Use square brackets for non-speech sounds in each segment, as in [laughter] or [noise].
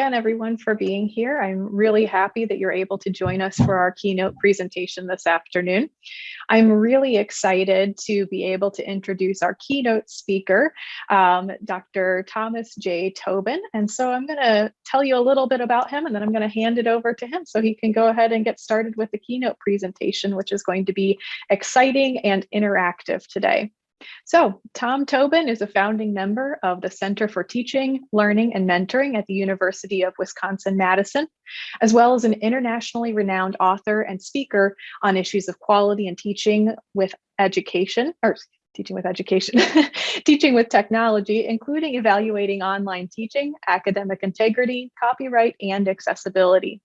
again, everyone, for being here. I'm really happy that you're able to join us for our keynote presentation this afternoon. I'm really excited to be able to introduce our keynote speaker, um, Dr. Thomas J. Tobin. And so I'm going to tell you a little bit about him, and then I'm going to hand it over to him so he can go ahead and get started with the keynote presentation, which is going to be exciting and interactive today. So Tom Tobin is a founding member of the Center for Teaching, Learning, and Mentoring at the University of Wisconsin-Madison, as well as an internationally renowned author and speaker on issues of quality and teaching with education, or teaching with education, [laughs] teaching with technology, including evaluating online teaching, academic integrity, copyright, and accessibility.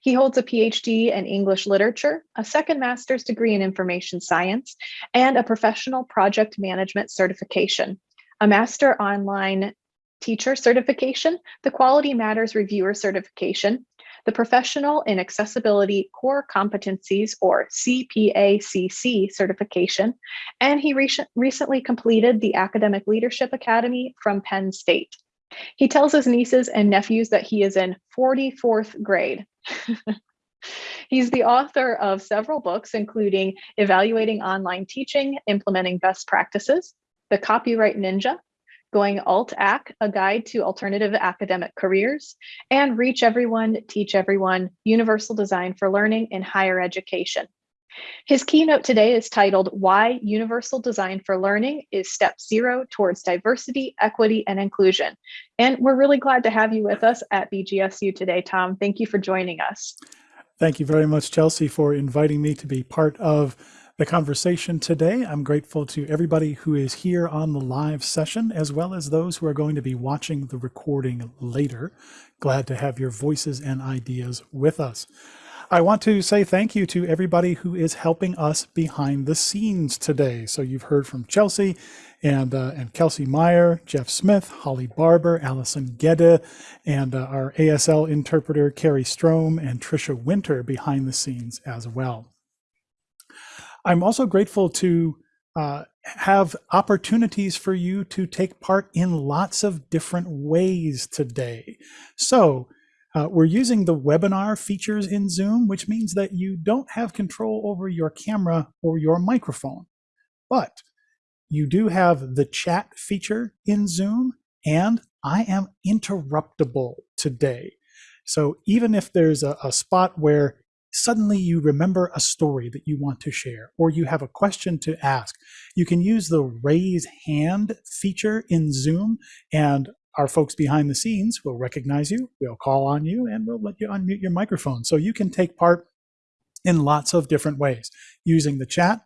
He holds a PhD in English literature, a second master's degree in information science, and a professional project management certification, a master online teacher certification, the Quality Matters Reviewer certification, the Professional in Accessibility Core Competencies or CPACC certification, and he re recently completed the Academic Leadership Academy from Penn State. He tells his nieces and nephews that he is in 44th grade. [laughs] He's the author of several books, including Evaluating Online Teaching, Implementing Best Practices, The Copyright Ninja, Going Alt-Ac, A Guide to Alternative Academic Careers, and Reach Everyone, Teach Everyone, Universal Design for Learning in Higher Education. His keynote today is titled Why Universal Design for Learning is Step Zero Towards Diversity, Equity, and Inclusion. And we're really glad to have you with us at BGSU today, Tom. Thank you for joining us. Thank you very much, Chelsea, for inviting me to be part of the conversation today. I'm grateful to everybody who is here on the live session, as well as those who are going to be watching the recording later. Glad to have your voices and ideas with us. I want to say thank you to everybody who is helping us behind the scenes today. So you've heard from Chelsea and, uh, and Kelsey Meyer, Jeff Smith, Holly Barber, Allison Gedde, and uh, our ASL interpreter, Carrie Strom, and Trisha Winter behind the scenes as well. I'm also grateful to uh, have opportunities for you to take part in lots of different ways today. So uh, we're using the webinar features in Zoom, which means that you don't have control over your camera or your microphone. But you do have the chat feature in Zoom, and I am interruptible today. So even if there's a, a spot where suddenly you remember a story that you want to share, or you have a question to ask, you can use the raise hand feature in Zoom, and our folks behind the scenes will recognize you, we'll call on you, and we'll let you unmute your microphone. So you can take part in lots of different ways. Using the chat,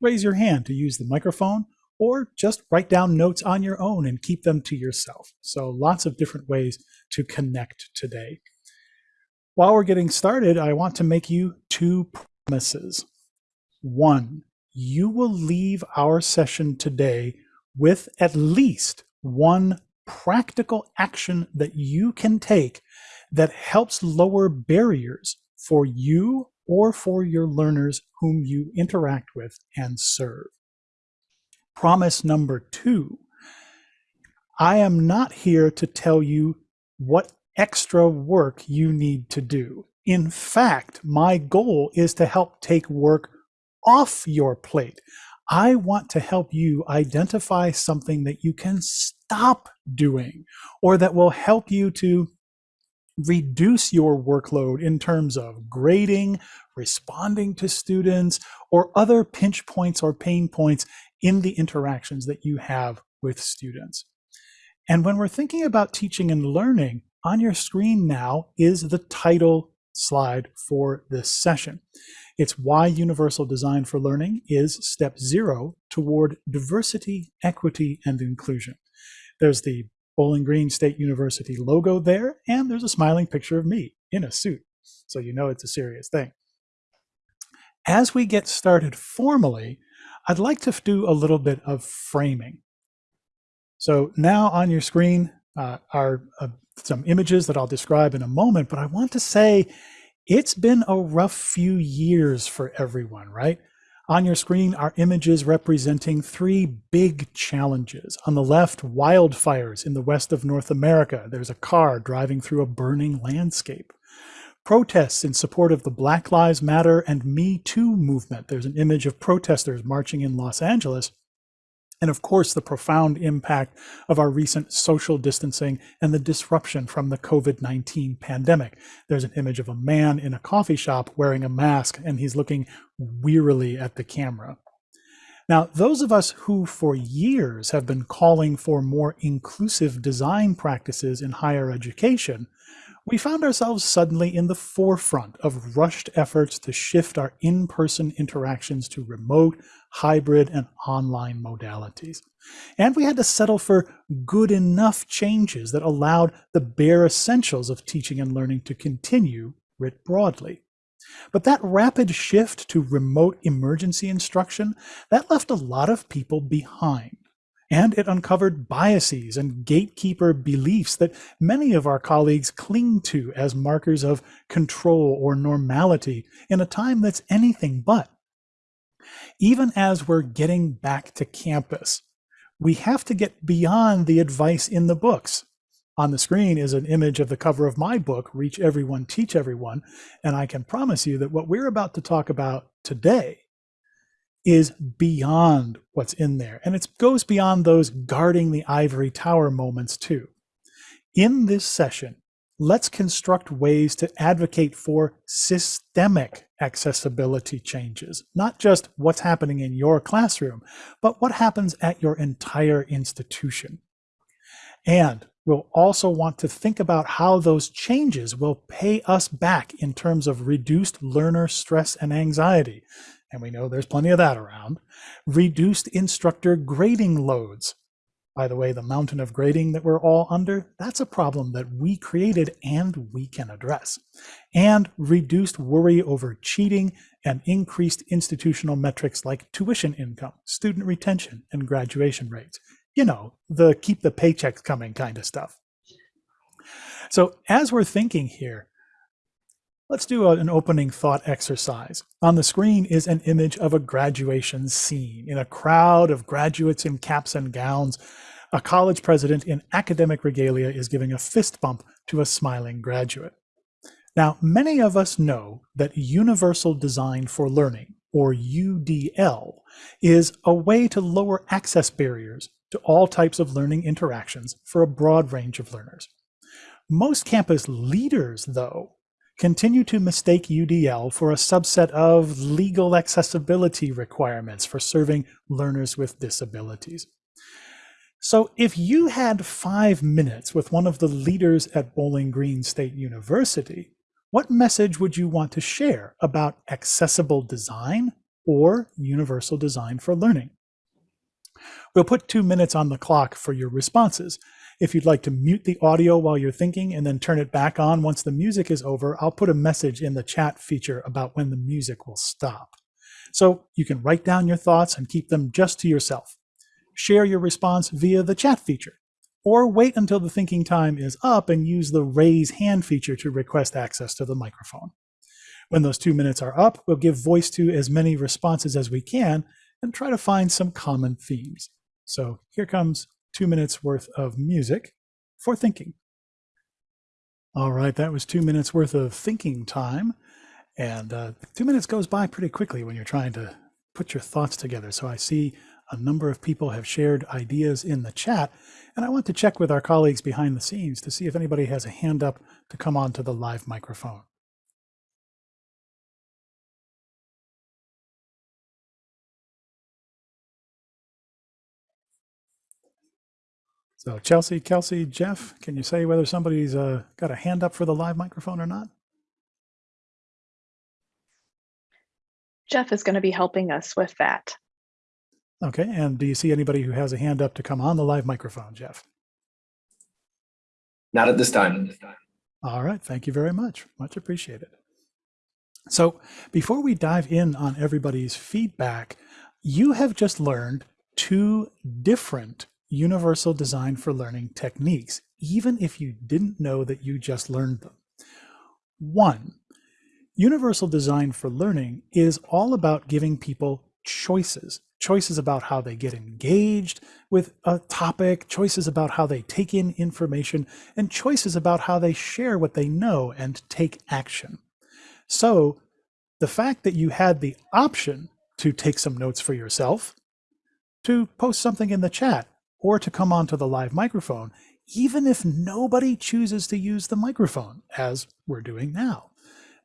raise your hand to use the microphone, or just write down notes on your own and keep them to yourself. So lots of different ways to connect today. While we're getting started, I want to make you two promises. One, you will leave our session today with at least one practical action that you can take that helps lower barriers for you or for your learners whom you interact with and serve. Promise number two, I am not here to tell you what extra work you need to do. In fact, my goal is to help take work off your plate. I want to help you identify something that you can stop doing or that will help you to reduce your workload in terms of grading, responding to students, or other pinch points or pain points in the interactions that you have with students. And when we're thinking about teaching and learning, on your screen now is the title slide for this session. It's why Universal Design for Learning is step zero toward diversity, equity, and inclusion. There's the Bowling Green State University logo there, and there's a smiling picture of me in a suit, so you know it's a serious thing. As we get started formally, I'd like to do a little bit of framing. So now on your screen uh, are uh, some images that I'll describe in a moment, but I want to say it's been a rough few years for everyone, right? On your screen are images representing three big challenges. On the left, wildfires in the west of North America. There's a car driving through a burning landscape. Protests in support of the Black Lives Matter and Me Too movement. There's an image of protesters marching in Los Angeles. And of course, the profound impact of our recent social distancing and the disruption from the COVID-19 pandemic. There's an image of a man in a coffee shop wearing a mask, and he's looking wearily at the camera. Now, those of us who for years have been calling for more inclusive design practices in higher education we found ourselves suddenly in the forefront of rushed efforts to shift our in-person interactions to remote, hybrid, and online modalities. And we had to settle for good enough changes that allowed the bare essentials of teaching and learning to continue writ broadly. But that rapid shift to remote emergency instruction, that left a lot of people behind and it uncovered biases and gatekeeper beliefs that many of our colleagues cling to as markers of control or normality in a time that's anything but. Even as we're getting back to campus, we have to get beyond the advice in the books. On the screen is an image of the cover of my book, Reach Everyone, Teach Everyone, and I can promise you that what we're about to talk about today is beyond what's in there. And it goes beyond those guarding the ivory tower moments too. In this session, let's construct ways to advocate for systemic accessibility changes, not just what's happening in your classroom, but what happens at your entire institution. And we'll also want to think about how those changes will pay us back in terms of reduced learner stress and anxiety, and we know there's plenty of that around, reduced instructor grading loads. By the way, the mountain of grading that we're all under, that's a problem that we created and we can address. And reduced worry over cheating and increased institutional metrics like tuition income, student retention, and graduation rates. You know, the keep the paychecks coming kind of stuff. So as we're thinking here, Let's do an opening thought exercise. On the screen is an image of a graduation scene. In a crowd of graduates in caps and gowns, a college president in academic regalia is giving a fist bump to a smiling graduate. Now, many of us know that Universal Design for Learning, or UDL, is a way to lower access barriers to all types of learning interactions for a broad range of learners. Most campus leaders, though, continue to mistake UDL for a subset of legal accessibility requirements for serving learners with disabilities. So if you had five minutes with one of the leaders at Bowling Green State University, what message would you want to share about accessible design or universal design for learning? We'll put two minutes on the clock for your responses. If you'd like to mute the audio while you're thinking and then turn it back on once the music is over, I'll put a message in the chat feature about when the music will stop. So you can write down your thoughts and keep them just to yourself. Share your response via the chat feature, or wait until the thinking time is up and use the raise hand feature to request access to the microphone. When those two minutes are up, we'll give voice to as many responses as we can and try to find some common themes. So here comes two minutes worth of music for thinking. All right, that was two minutes worth of thinking time. And uh, two minutes goes by pretty quickly when you're trying to put your thoughts together. So I see a number of people have shared ideas in the chat, and I want to check with our colleagues behind the scenes to see if anybody has a hand up to come on to the live microphone. So Chelsea, Kelsey, Jeff, can you say whether somebody's uh, got a hand up for the live microphone or not? Jeff is going to be helping us with that. Okay, and do you see anybody who has a hand up to come on the live microphone, Jeff? Not at this time. All right, thank you very much. Much appreciated. So before we dive in on everybody's feedback, you have just learned two different universal design for learning techniques, even if you didn't know that you just learned them. One, universal design for learning is all about giving people choices choices about how they get engaged with a topic, choices about how they take in information, and choices about how they share what they know and take action. So the fact that you had the option to take some notes for yourself, to post something in the chat, or to come onto the live microphone, even if nobody chooses to use the microphone, as we're doing now.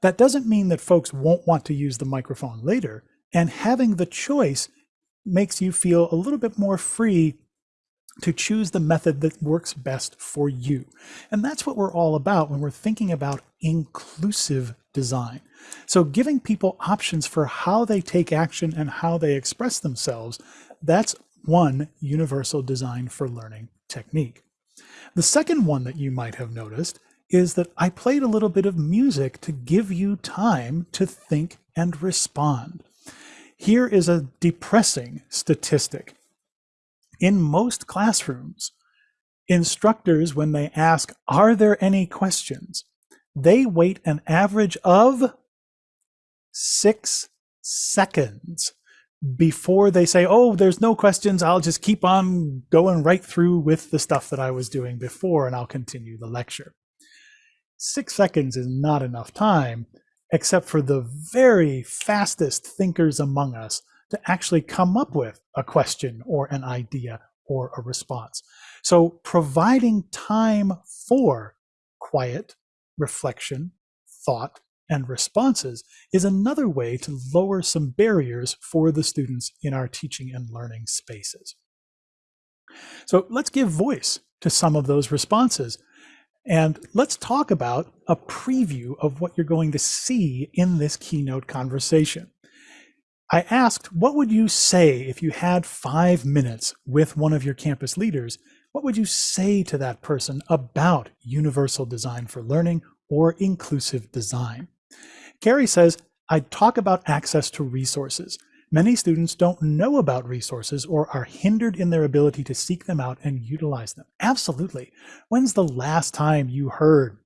That doesn't mean that folks won't want to use the microphone later, and having the choice makes you feel a little bit more free to choose the method that works best for you. And that's what we're all about when we're thinking about inclusive design. So giving people options for how they take action and how they express themselves, that's one universal design for learning technique. The second one that you might have noticed is that I played a little bit of music to give you time to think and respond. Here is a depressing statistic. In most classrooms, instructors, when they ask, are there any questions? They wait an average of six seconds before they say, oh, there's no questions. I'll just keep on going right through with the stuff that I was doing before and I'll continue the lecture. Six seconds is not enough time except for the very fastest thinkers among us to actually come up with a question or an idea or a response. So providing time for quiet reflection, thought, and responses is another way to lower some barriers for the students in our teaching and learning spaces. So let's give voice to some of those responses and let's talk about a preview of what you're going to see in this keynote conversation. I asked, what would you say if you had five minutes with one of your campus leaders? What would you say to that person about universal design for learning or inclusive design? Carrie says, I'd talk about access to resources. Many students don't know about resources or are hindered in their ability to seek them out and utilize them. Absolutely. When's the last time you heard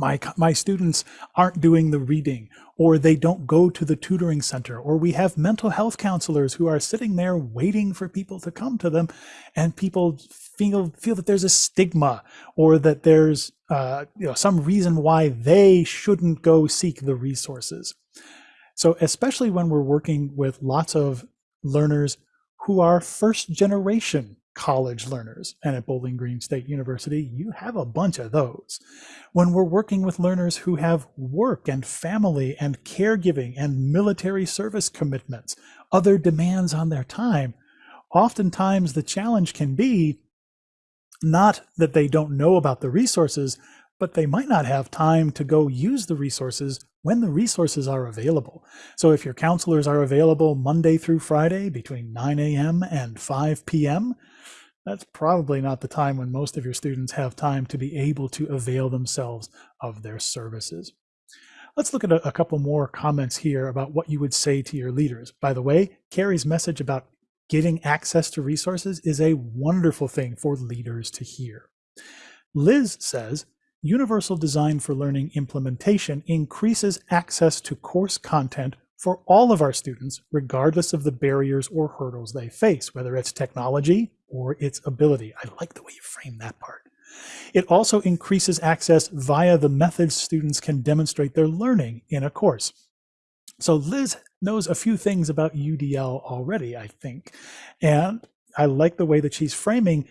my, my students aren't doing the reading or they don't go to the tutoring center or we have mental health counselors who are sitting there waiting for people to come to them and people feel, feel that there's a stigma or that there's uh, you know, some reason why they shouldn't go seek the resources. So especially when we're working with lots of learners who are first generation college learners, and at Bowling Green State University, you have a bunch of those. When we're working with learners who have work and family and caregiving and military service commitments, other demands on their time, oftentimes the challenge can be not that they don't know about the resources, but they might not have time to go use the resources when the resources are available. So if your counselors are available Monday through Friday between 9 a.m. and 5 p.m., that's probably not the time when most of your students have time to be able to avail themselves of their services. Let's look at a, couple more comments here about what you would say to your leaders. By the way, Carrie's message about getting access to resources is a wonderful thing for leaders to hear. Liz says, Universal Design for Learning implementation increases access to course content for all of our students, regardless of the barriers or hurdles they face, whether it's technology or its ability. I like the way you frame that part. It also increases access via the methods students can demonstrate their learning in a course. So Liz knows a few things about UDL already, I think. And I like the way that she's framing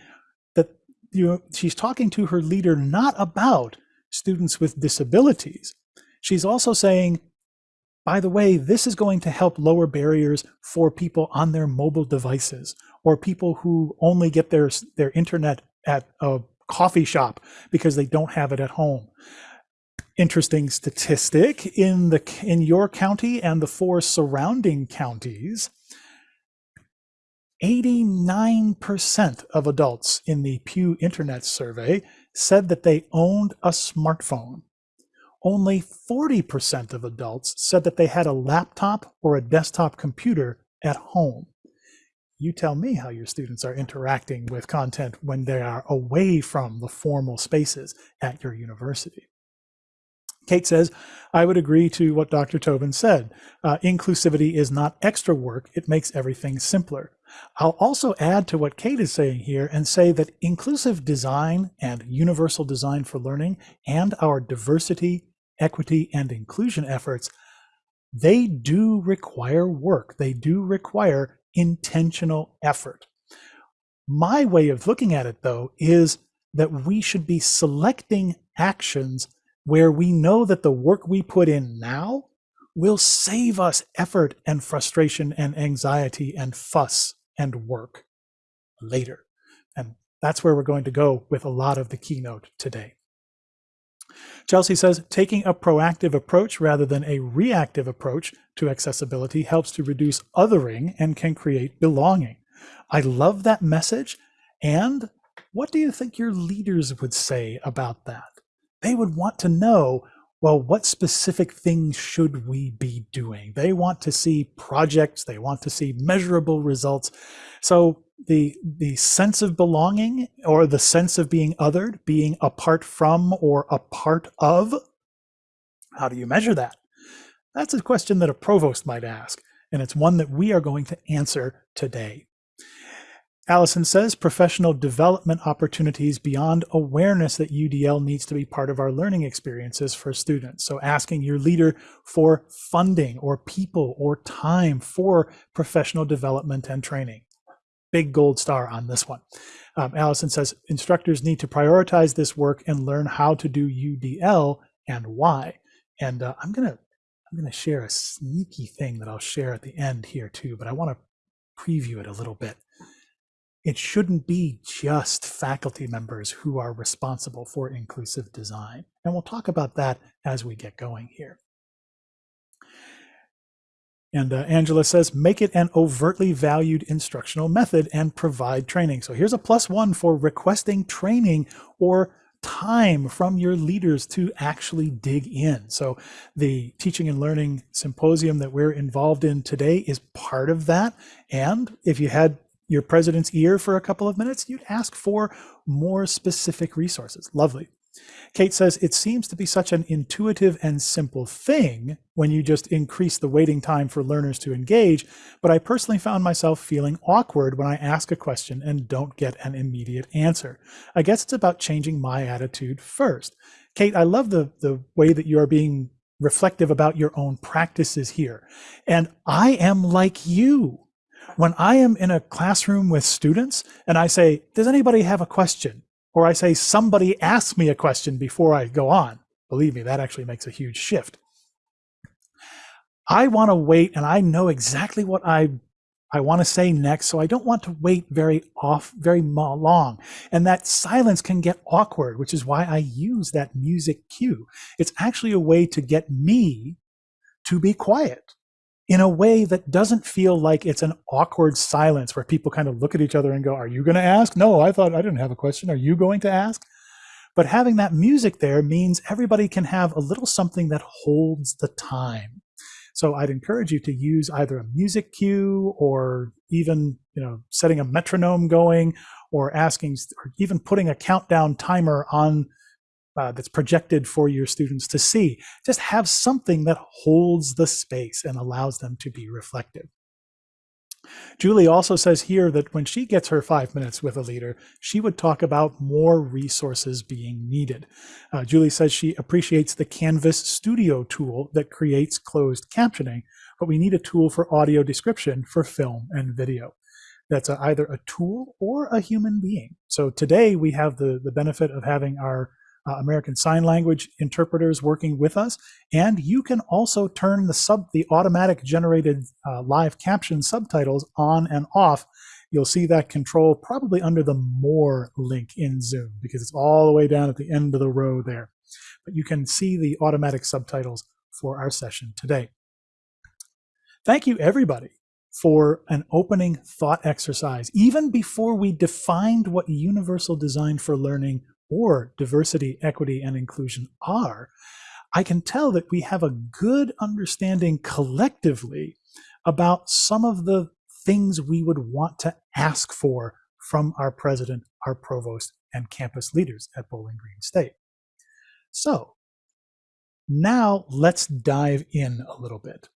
that you know, she's talking to her leader not about students with disabilities. She's also saying, by the way, this is going to help lower barriers for people on their mobile devices or people who only get their, their internet at a coffee shop because they don't have it at home. Interesting statistic in the in your county and the four surrounding counties, 89% of adults in the Pew Internet survey said that they owned a smartphone. Only 40% of adults said that they had a laptop or a desktop computer at home. You tell me how your students are interacting with content when they are away from the formal spaces at your university. Kate says, I would agree to what Dr. Tobin said. Uh, inclusivity is not extra work, it makes everything simpler. I'll also add to what Kate is saying here and say that inclusive design and universal design for learning and our diversity, equity, and inclusion efforts, they do require work. They do require intentional effort. My way of looking at it, though, is that we should be selecting actions where we know that the work we put in now will save us effort and frustration and anxiety and fuss and work later. And that's where we're going to go with a lot of the keynote today. Chelsea says taking a proactive approach rather than a reactive approach to accessibility helps to reduce othering and can create belonging. I love that message. And what do you think your leaders would say about that? They would want to know well, what specific things should we be doing? They want to see projects, they want to see measurable results. So the the sense of belonging or the sense of being othered, being apart from or a part of, how do you measure that? That's a question that a provost might ask, and it's one that we are going to answer today. Allison says professional development opportunities beyond awareness that UDL needs to be part of our learning experiences for students. So asking your leader for funding or people or time for professional development and training. Big gold star on this one. Um, Allison says instructors need to prioritize this work and learn how to do UDL and why. And uh, I'm gonna I'm gonna share a sneaky thing that I'll share at the end here too, but I want to preview it a little bit it shouldn't be just faculty members who are responsible for inclusive design. And we'll talk about that as we get going here. And uh, Angela says, make it an overtly valued instructional method and provide training. So here's a plus one for requesting training or time from your leaders to actually dig in. So the teaching and learning symposium that we're involved in today is part of that. And if you had your president's ear for a couple of minutes, you'd ask for more specific resources. Lovely. Kate says, it seems to be such an intuitive and simple thing when you just increase the waiting time for learners to engage, but I personally found myself feeling awkward when I ask a question and don't get an immediate answer. I guess it's about changing my attitude first. Kate, I love the, the way that you are being reflective about your own practices here. And I am like you when I am in a classroom with students and I say, does anybody have a question? Or I say, somebody ask me a question before I go on. Believe me, that actually makes a huge shift. I want to wait and I know exactly what I I want to say next, so I don't want to wait very off, very long. And that silence can get awkward, which is why I use that music cue. It's actually a way to get me to be quiet in a way that doesn't feel like it's an awkward silence where people kind of look at each other and go, Are you going to ask? No, I thought I didn't have a question. Are you going to ask? But having that music there means everybody can have a little something that holds the time. So I'd encourage you to use either a music cue or even, you know, setting a metronome going or asking or even putting a countdown timer on uh, that's projected for your students to see. Just have something that holds the space and allows them to be reflective. Julie also says here that when she gets her five minutes with a leader, she would talk about more resources being needed. Uh, Julie says she appreciates the Canvas Studio tool that creates closed captioning, but we need a tool for audio description for film and video. That's a, either a tool or a human being. So today we have the, the benefit of having our uh, American Sign Language interpreters working with us. And you can also turn the sub the automatic generated uh, live caption subtitles on and off. You'll see that control probably under the More link in Zoom because it's all the way down at the end of the row there. But you can see the automatic subtitles for our session today. Thank you, everybody, for an opening thought exercise, even before we defined what universal design for learning or diversity, equity, and inclusion are, I can tell that we have a good understanding collectively about some of the things we would want to ask for from our president, our provost, and campus leaders at Bowling Green State. So Now let's dive in a little bit.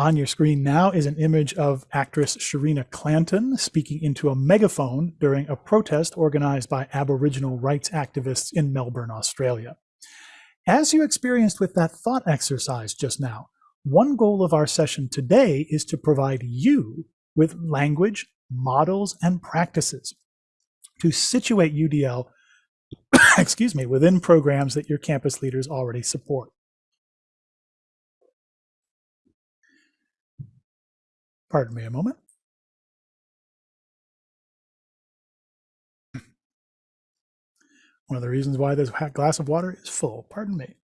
On your screen now is an image of actress Shareena Clanton speaking into a megaphone during a protest organized by Aboriginal rights activists in Melbourne, Australia. As you experienced with that thought exercise just now, one goal of our session today is to provide you with language, models, and practices to situate UDL, [coughs] excuse me, within programs that your campus leaders already support. Pardon me a moment. [laughs] One of the reasons why this glass of water is full. Pardon me.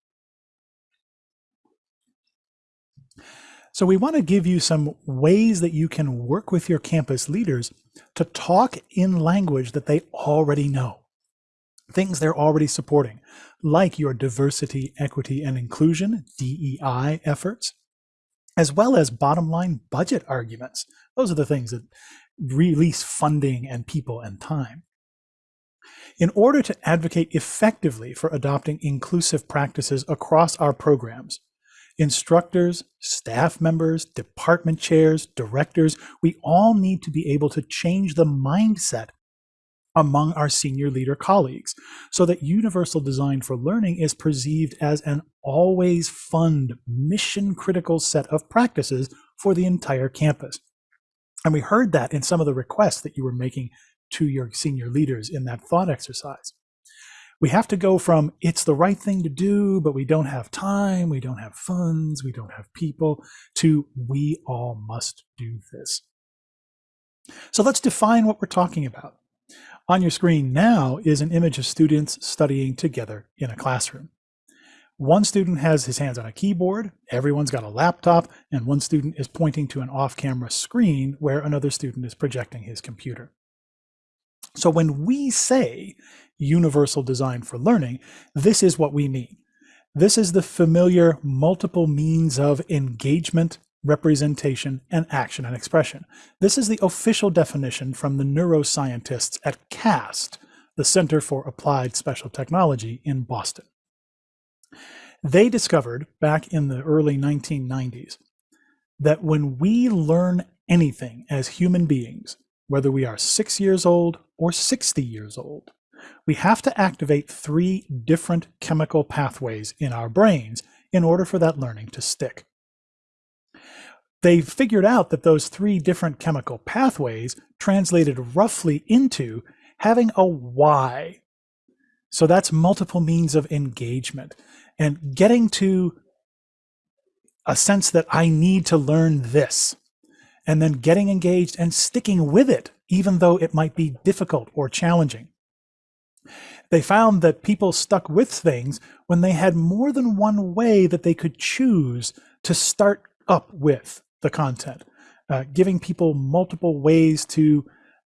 So we want to give you some ways that you can work with your campus leaders to talk in language that they already know. Things they're already supporting, like your diversity, equity, and inclusion, DEI efforts, as well as bottom line budget arguments. Those are the things that release funding and people and time. In order to advocate effectively for adopting inclusive practices across our programs, instructors, staff members, department chairs, directors, we all need to be able to change the mindset among our senior leader colleagues so that universal design for learning is perceived as an always fund mission critical set of practices for the entire campus. And we heard that in some of the requests that you were making to your senior leaders in that thought exercise. We have to go from it's the right thing to do, but we don't have time, we don't have funds, we don't have people, to we all must do this. So let's define what we're talking about. On your screen now is an image of students studying together in a classroom. One student has his hands on a keyboard, everyone's got a laptop, and one student is pointing to an off-camera screen where another student is projecting his computer. So when we say universal design for learning, this is what we mean. This is the familiar multiple means of engagement, representation, and action and expression. This is the official definition from the neuroscientists at CAST, the Center for Applied Special Technology in Boston. They discovered back in the early 1990s that when we learn anything as human beings, whether we are six years old or 60 years old, we have to activate three different chemical pathways in our brains in order for that learning to stick they figured out that those three different chemical pathways translated roughly into having a why. So that's multiple means of engagement and getting to a sense that I need to learn this and then getting engaged and sticking with it, even though it might be difficult or challenging. They found that people stuck with things when they had more than one way that they could choose to start up with the content, uh, giving people multiple ways to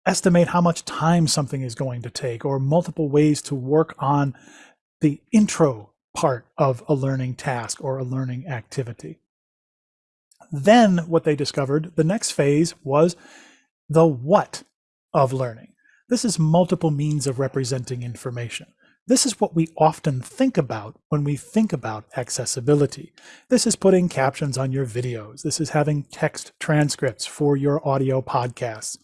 estimate how much time something is going to take or multiple ways to work on the intro part of a learning task or a learning activity. Then what they discovered, the next phase was the what of learning. This is multiple means of representing information. This is what we often think about when we think about accessibility. This is putting captions on your videos. This is having text transcripts for your audio podcasts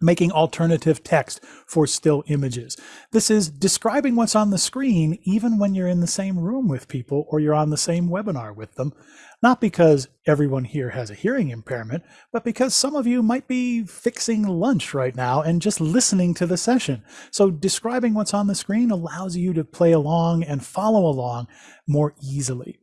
making alternative text for still images. This is describing what's on the screen even when you're in the same room with people or you're on the same webinar with them, not because everyone here has a hearing impairment, but because some of you might be fixing lunch right now and just listening to the session. So describing what's on the screen allows you to play along and follow along more easily.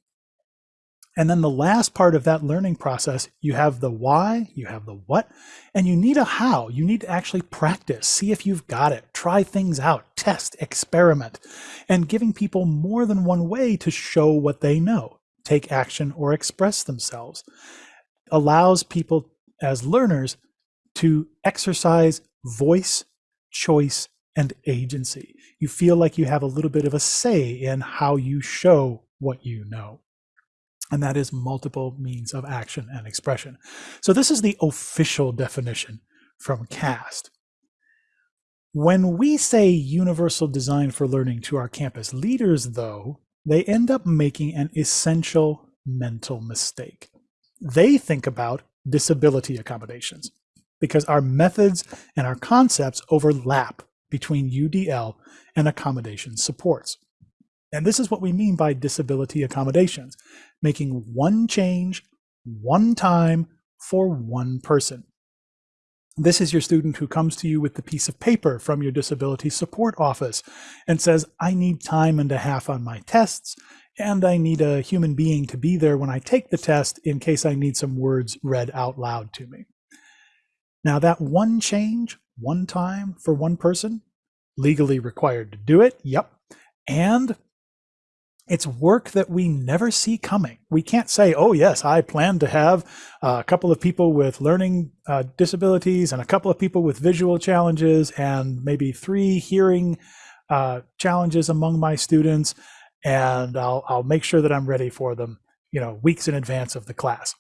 And then the last part of that learning process, you have the why, you have the what, and you need a how. You need to actually practice, see if you've got it, try things out, test, experiment, and giving people more than one way to show what they know, take action, or express themselves allows people as learners to exercise voice, choice, and agency. You feel like you have a little bit of a say in how you show what you know and that is multiple means of action and expression. So this is the official definition from CAST. When we say universal design for learning to our campus leaders, though, they end up making an essential mental mistake. They think about disability accommodations because our methods and our concepts overlap between UDL and accommodation supports. And this is what we mean by disability accommodations, making one change, one time for one person. This is your student who comes to you with the piece of paper from your disability support office and says, I need time and a half on my tests, and I need a human being to be there when I take the test in case I need some words read out loud to me. Now that one change, one time for one person, legally required to do it, yep. And it's work that we never see coming. We can't say, oh, yes, I plan to have a couple of people with learning uh, disabilities and a couple of people with visual challenges and maybe three hearing uh, challenges among my students. And I'll, I'll make sure that I'm ready for them, you know, weeks in advance of the class.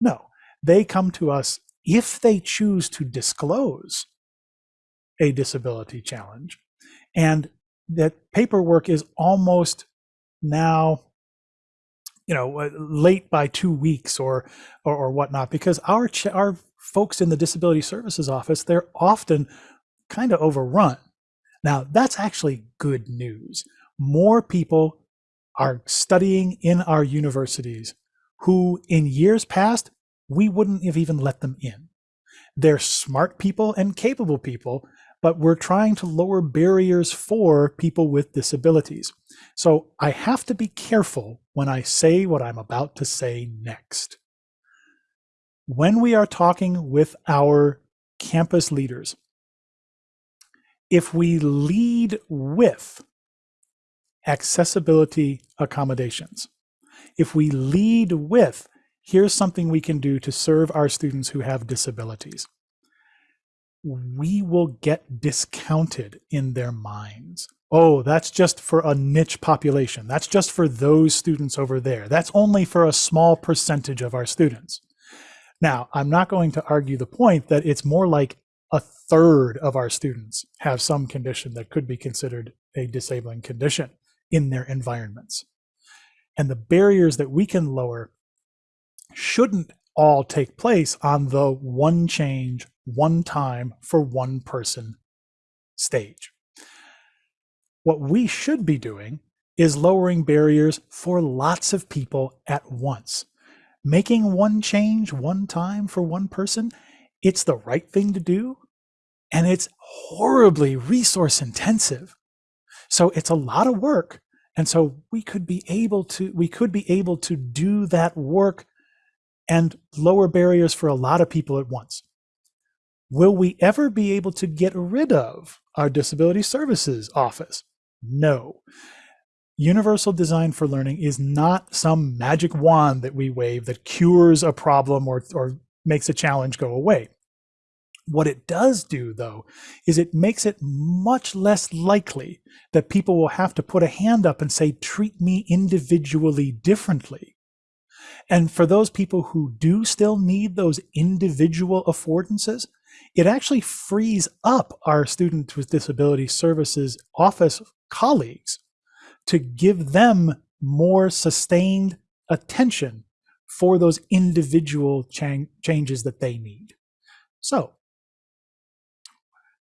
No, they come to us if they choose to disclose a disability challenge. And that paperwork is almost now you know uh, late by two weeks or or, or whatnot because our our folks in the disability services office they're often kind of overrun. Now that's actually good news. More people are studying in our universities who in years past we wouldn't have even let them in. They're smart people and capable people but we're trying to lower barriers for people with disabilities. So I have to be careful when I say what I'm about to say next. When we are talking with our campus leaders, if we lead with accessibility accommodations, if we lead with here's something we can do to serve our students who have disabilities, we will get discounted in their minds. Oh, that's just for a niche population. That's just for those students over there. That's only for a small percentage of our students. Now, I'm not going to argue the point that it's more like a third of our students have some condition that could be considered a disabling condition in their environments. And the barriers that we can lower shouldn't all take place on the one change, one time for one person stage. What we should be doing is lowering barriers for lots of people at once. Making one change one time for one person, it's the right thing to do, and it's horribly resource intensive. So it's a lot of work. And so we could be able to we could be able to do that work and lower barriers for a lot of people at once. Will we ever be able to get rid of our disability services office? No. Universal design for learning is not some magic wand that we wave that cures a problem or, or makes a challenge go away. What it does do, though, is it makes it much less likely that people will have to put a hand up and say, treat me individually differently and for those people who do still need those individual affordances, it actually frees up our Students with Disability Services office colleagues to give them more sustained attention for those individual changes that they need. So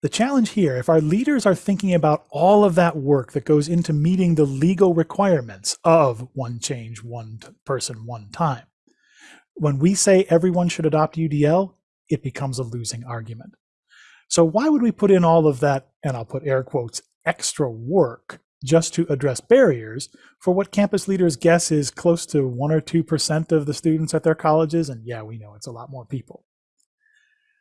the challenge here, if our leaders are thinking about all of that work that goes into meeting the legal requirements of one change, one person, one time, when we say everyone should adopt UDL, it becomes a losing argument. So why would we put in all of that, and I'll put air quotes, extra work just to address barriers for what campus leaders guess is close to one or 2% of the students at their colleges? And yeah, we know it's a lot more people.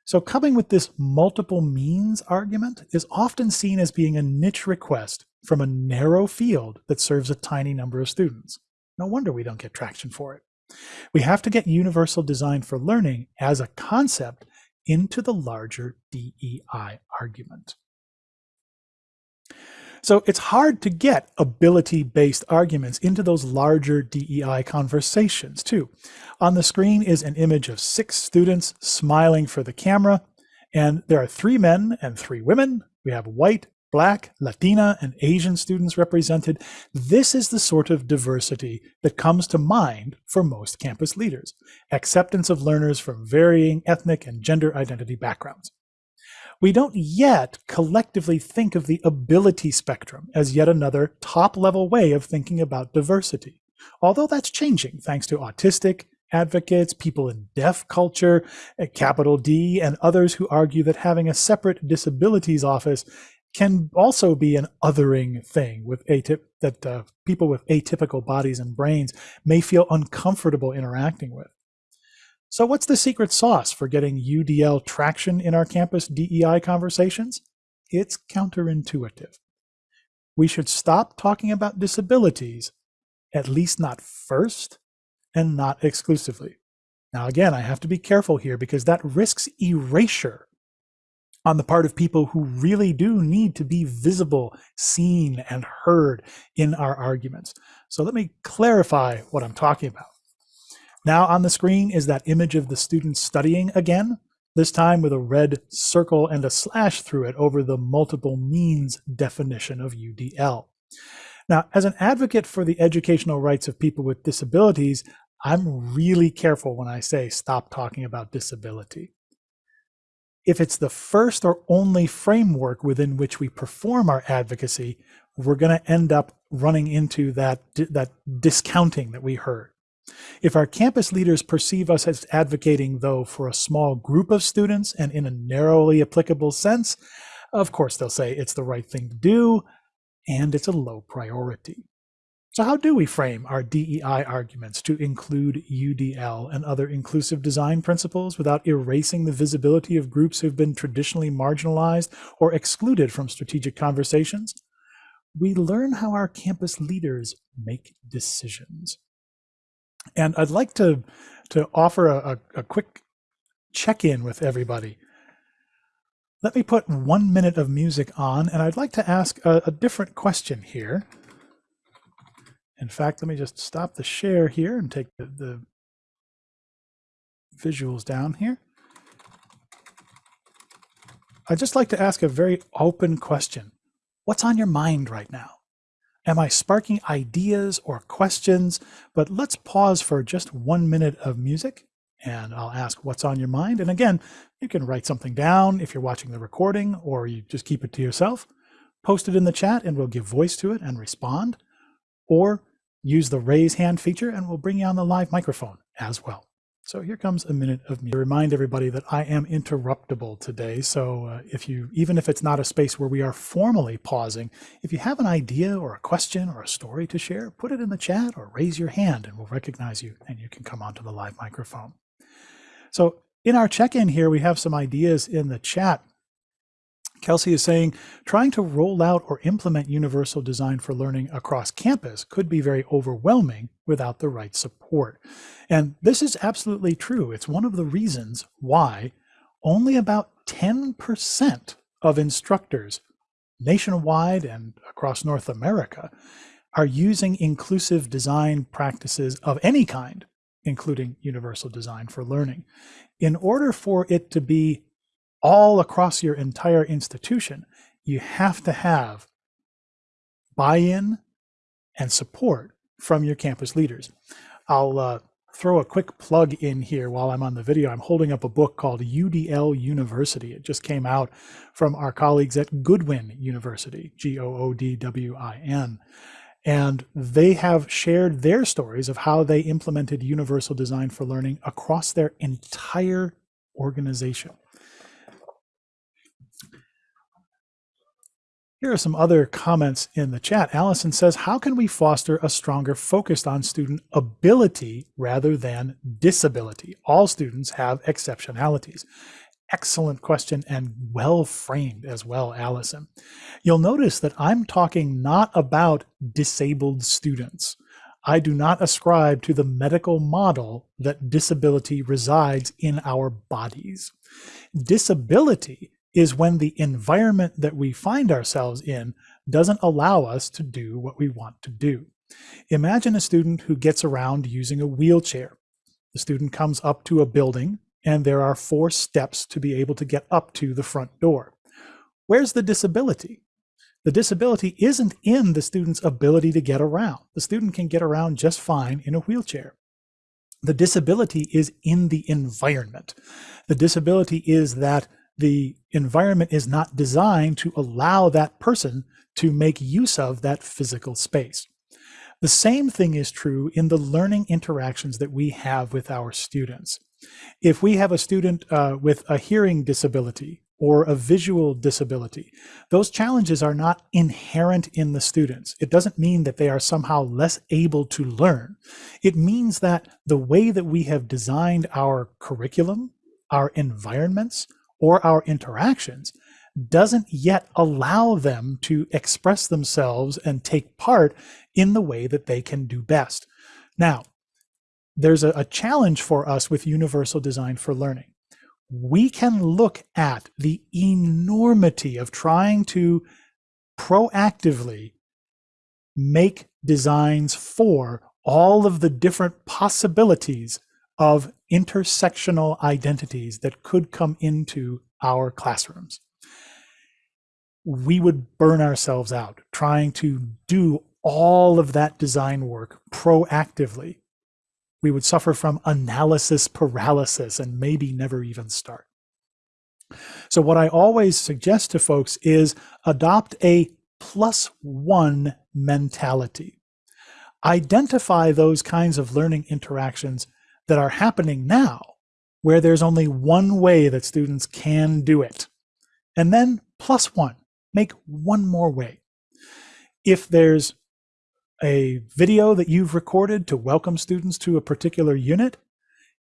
So coming with this multiple means argument is often seen as being a niche request from a narrow field that serves a tiny number of students. No wonder we don't get traction for it. We have to get universal design for learning as a concept into the larger DEI argument. So it's hard to get ability-based arguments into those larger DEI conversations too. On the screen is an image of six students smiling for the camera, and there are three men and three women. We have white, Black, Latina, and Asian students represented, this is the sort of diversity that comes to mind for most campus leaders. Acceptance of learners from varying ethnic and gender identity backgrounds. We don't yet collectively think of the ability spectrum as yet another top level way of thinking about diversity. Although that's changing thanks to autistic advocates, people in deaf culture, eh, capital D, and others who argue that having a separate disabilities office can also be an othering thing with atyp that uh, people with atypical bodies and brains may feel uncomfortable interacting with. So what's the secret sauce for getting UDL traction in our campus DEI conversations? It's counterintuitive. We should stop talking about disabilities, at least not first and not exclusively. Now, again, I have to be careful here because that risks erasure on the part of people who really do need to be visible, seen, and heard in our arguments. So let me clarify what I'm talking about. Now on the screen is that image of the student studying again, this time with a red circle and a slash through it over the multiple means definition of UDL. Now, as an advocate for the educational rights of people with disabilities, I'm really careful when I say stop talking about disability if it's the first or only framework within which we perform our advocacy, we're going to end up running into that, that discounting that we heard. If our campus leaders perceive us as advocating, though, for a small group of students and in a narrowly applicable sense, of course they'll say it's the right thing to do and it's a low priority. So how do we frame our DEI arguments to include UDL and other inclusive design principles without erasing the visibility of groups who've been traditionally marginalized or excluded from strategic conversations? We learn how our campus leaders make decisions. And I'd like to, to offer a, a, a quick check-in with everybody. Let me put one minute of music on, and I'd like to ask a, a different question here. In fact, let me just stop the share here and take the, the visuals down here. I'd just like to ask a very open question. What's on your mind right now? Am I sparking ideas or questions? But let's pause for just one minute of music and I'll ask what's on your mind. And again, you can write something down if you're watching the recording or you just keep it to yourself. Post it in the chat and we'll give voice to it and respond. Or use the raise hand feature and we'll bring you on the live microphone as well. So here comes a minute of me to remind everybody that I am interruptible today. So uh, if you, even if it's not a space where we are formally pausing, if you have an idea or a question or a story to share, put it in the chat or raise your hand and we'll recognize you and you can come onto the live microphone. So in our check-in here, we have some ideas in the chat Kelsey is saying trying to roll out or implement universal design for learning across campus could be very overwhelming without the right support. And this is absolutely true. It's one of the reasons why only about 10% of instructors nationwide and across North America are using inclusive design practices of any kind, including universal design for learning. In order for it to be all across your entire institution, you have to have buy-in and support from your campus leaders. I'll uh, throw a quick plug in here while I'm on the video. I'm holding up a book called UDL University. It just came out from our colleagues at Goodwin University, G-O-O-D-W-I-N. And they have shared their stories of how they implemented universal design for learning across their entire organization. Here are some other comments in the chat. Allison says, how can we foster a stronger focus on student ability rather than disability? All students have exceptionalities. Excellent question and well framed as well, Allison. You'll notice that I'm talking not about disabled students. I do not ascribe to the medical model that disability resides in our bodies. Disability is when the environment that we find ourselves in doesn't allow us to do what we want to do. Imagine a student who gets around using a wheelchair. The student comes up to a building and there are four steps to be able to get up to the front door. Where's the disability? the disability isn't in the student's ability to get around. The student can get around just fine in a wheelchair. The disability is in the environment. The disability is that the environment is not designed to allow that person to make use of that physical space. The same thing is true in the learning interactions that we have with our students. If we have a student uh, with a hearing disability or a visual disability, those challenges are not inherent in the students. It doesn't mean that they are somehow less able to learn. It means that the way that we have designed our curriculum, our environments, or our interactions doesn't yet allow them to express themselves and take part in the way that they can do best. Now, there's a, a, challenge for us with universal design for learning. We can look at the enormity of trying to proactively make designs for all of the different possibilities of intersectional identities that could come into our classrooms. We would burn ourselves out trying to do all of that design work proactively. We would suffer from analysis paralysis and maybe never even start. So what I always suggest to folks is adopt a plus one mentality. Identify those kinds of learning interactions that are happening now where there's only one way that students can do it. And then plus one, make one more way. If there's a video that you've recorded to welcome students to a particular unit,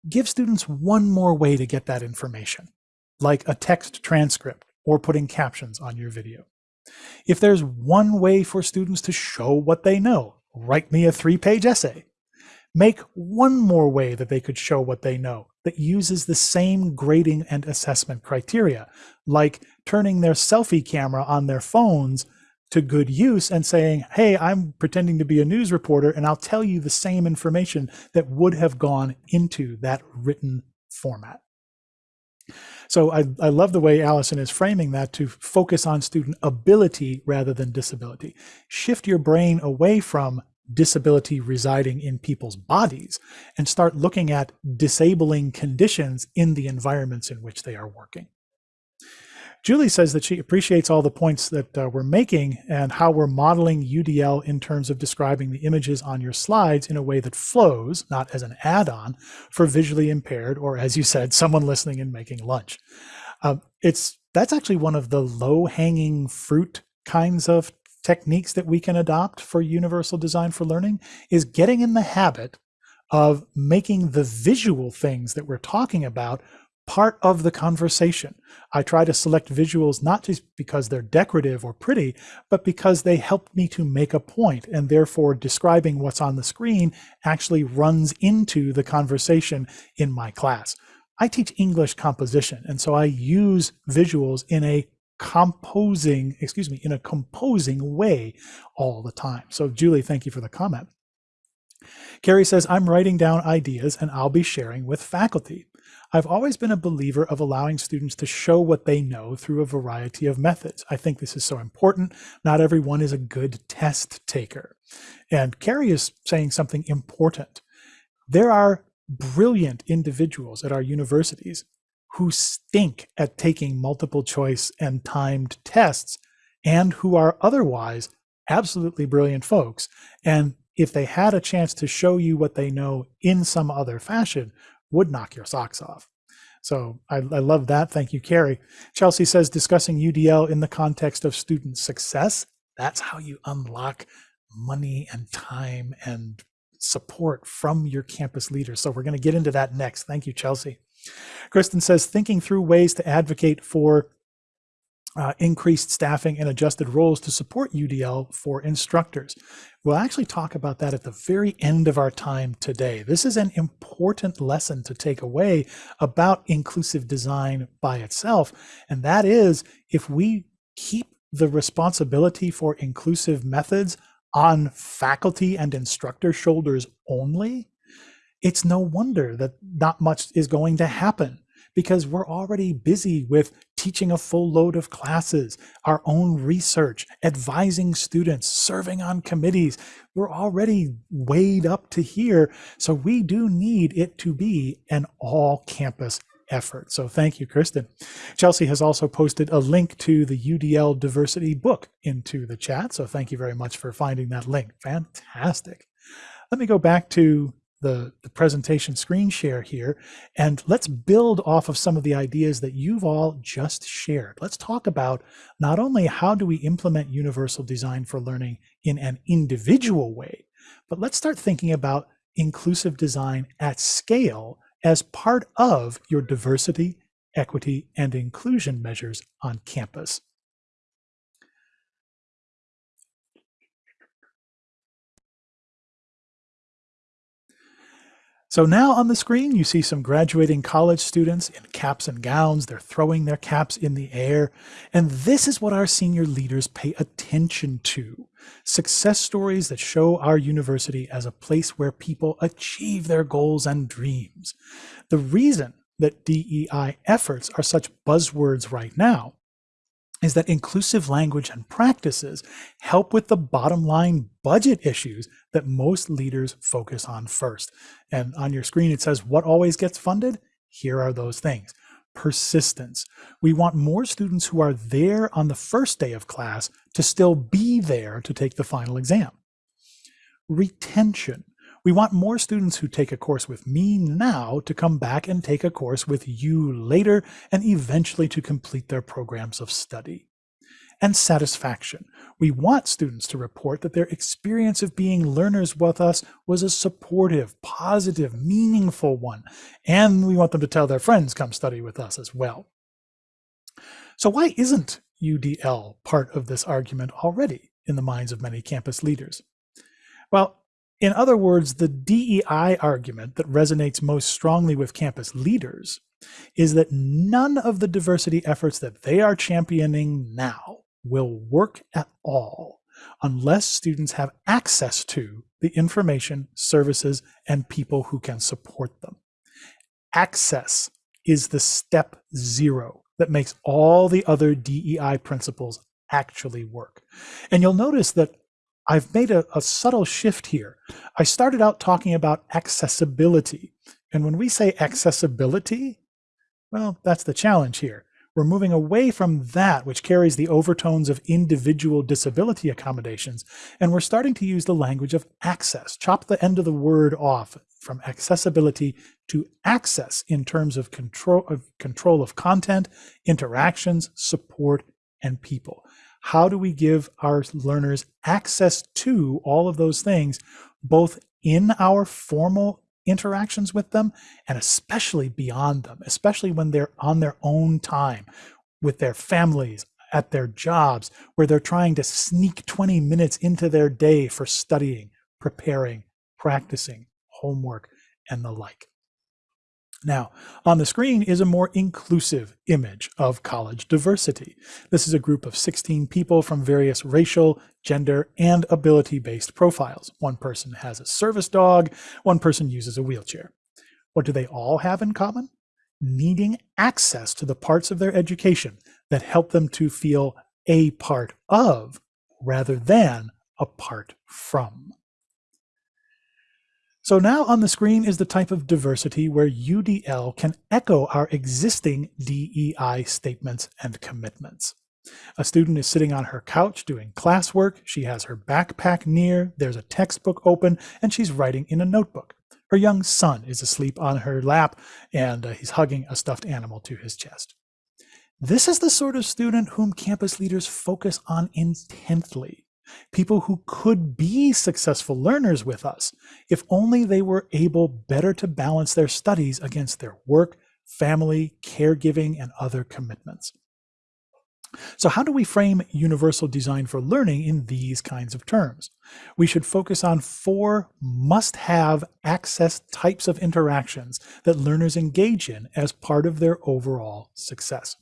give students one more way to get that information, like a text transcript or putting captions on your video. If there's one way for students to show what they know, write me a three-page essay make one more way that they could show what they know that uses the same grading and assessment criteria, like turning their selfie camera on their phones to good use and saying, hey, I'm pretending to be a news reporter and I'll tell you the same information that would have gone into that written format. So I, I love the way Allison is framing that to focus on student ability rather than disability. Shift your brain away from disability residing in people's bodies and start looking at disabling conditions in the environments in which they are working. Julie says that she appreciates all the points that uh, we're making and how we're modeling UDL in terms of describing the images on your slides in a way that flows, not as an add-on, for visually impaired or, as you said, someone listening and making lunch. Um, it's That's actually one of the low-hanging fruit kinds of techniques that we can adopt for universal design for learning is getting in the habit of making the visual things that we're talking about part of the conversation. I try to select visuals not just because they're decorative or pretty, but because they help me to make a point and therefore describing what's on the screen actually runs into the conversation in my class. I teach English composition, and so I use visuals in a composing, excuse me, in a composing way all the time. So Julie, thank you for the comment. Carrie says, I'm writing down ideas and I'll be sharing with faculty. I've always been a believer of allowing students to show what they know through a variety of methods. I think this is so important. Not everyone is a good test taker. And Carrie is saying something important. There are brilliant individuals at our universities who stink at taking multiple choice and timed tests and who are otherwise absolutely brilliant folks. And if they had a chance to show you what they know in some other fashion, would knock your socks off. So I, I love that. Thank you, Carrie. Chelsea says discussing UDL in the context of student success. That's how you unlock money and time and support from your campus leaders. So we're going to get into that next. Thank you, Chelsea. Kristen says, thinking through ways to advocate for uh, increased staffing and adjusted roles to support UDL for instructors. We'll actually talk about that at the very end of our time today. This is an important lesson to take away about inclusive design by itself. And that is if we keep the responsibility for inclusive methods on faculty and instructor shoulders only, it's no wonder that not much is going to happen because we're already busy with teaching a full load of classes, our own research, advising students, serving on committees. We're already weighed up to here. So we do need it to be an all campus effort. So thank you, Kristen. Chelsea has also posted a link to the UDL University book into the chat. So thank you very much for finding that link. Fantastic. Let me go back to the, the presentation screen share here, and let's build off of some of the ideas that you've all just shared. Let's talk about not only how do we implement universal design for learning in an individual way, but let's start thinking about inclusive design at scale as part of your diversity, equity, and inclusion measures on campus. So now on the screen, you see some graduating college students in caps and gowns. They're throwing their caps in the air. And this is what our senior leaders pay attention to. Success stories that show our university as a place where people achieve their goals and dreams. The reason that DEI efforts are such buzzwords right now is that inclusive language and practices help with the bottom line budget issues that most leaders focus on first. And on your screen, it says what always gets funded? Here are those things. Persistence. We want more students who are there on the first day of class to still be there to take the final exam. Retention. We want more students who take a course with me now to come back and take a course with you later and eventually to complete their programs of study. And satisfaction. We want students to report that their experience of being learners with us was a supportive, positive, meaningful one. And we want them to tell their friends come study with us as well. So why isn't UDL part of this argument already in the minds of many campus leaders? Well, in other words, the DEI argument that resonates most strongly with campus leaders is that none of the diversity efforts that they are championing now will work at all unless students have access to the information, services, and people who can support them. Access is the step zero that makes all the other DEI principles actually work. And you'll notice that I've made a, a, subtle shift here. I started out talking about accessibility. And when we say accessibility, well, that's the challenge here. We're moving away from that, which carries the overtones of individual disability accommodations, and we're starting to use the language of access. Chop the end of the word off from accessibility to access in terms of control of control of content, interactions, support, and people. How do we give our learners access to all of those things, both in our formal interactions with them and especially beyond them, especially when they're on their own time with their families, at their jobs, where they're trying to sneak 20 minutes into their day for studying, preparing, practicing, homework, and the like. Now, on the screen is a more inclusive image of college diversity. This is a group of 16 people from various racial, gender, and ability-based profiles. One person has a service dog, one person uses a wheelchair. What do they all have in common? Needing access to the parts of their education that help them to feel a part of rather than apart from. So now on the screen is the type of diversity where UDL can echo our existing DEI statements and commitments. A student is sitting on her couch doing classwork. She has her backpack near, there's a textbook open, and she's writing in a notebook. Her young son is asleep on her lap, and uh, he's hugging a stuffed animal to his chest. This is the sort of student whom campus leaders focus on intently people who could be successful learners with us if only they were able better to balance their studies against their work, family, caregiving, and other commitments. So how do we frame universal design for learning in these kinds of terms? We should focus on four must-have access types of interactions that learners engage in as part of their overall success.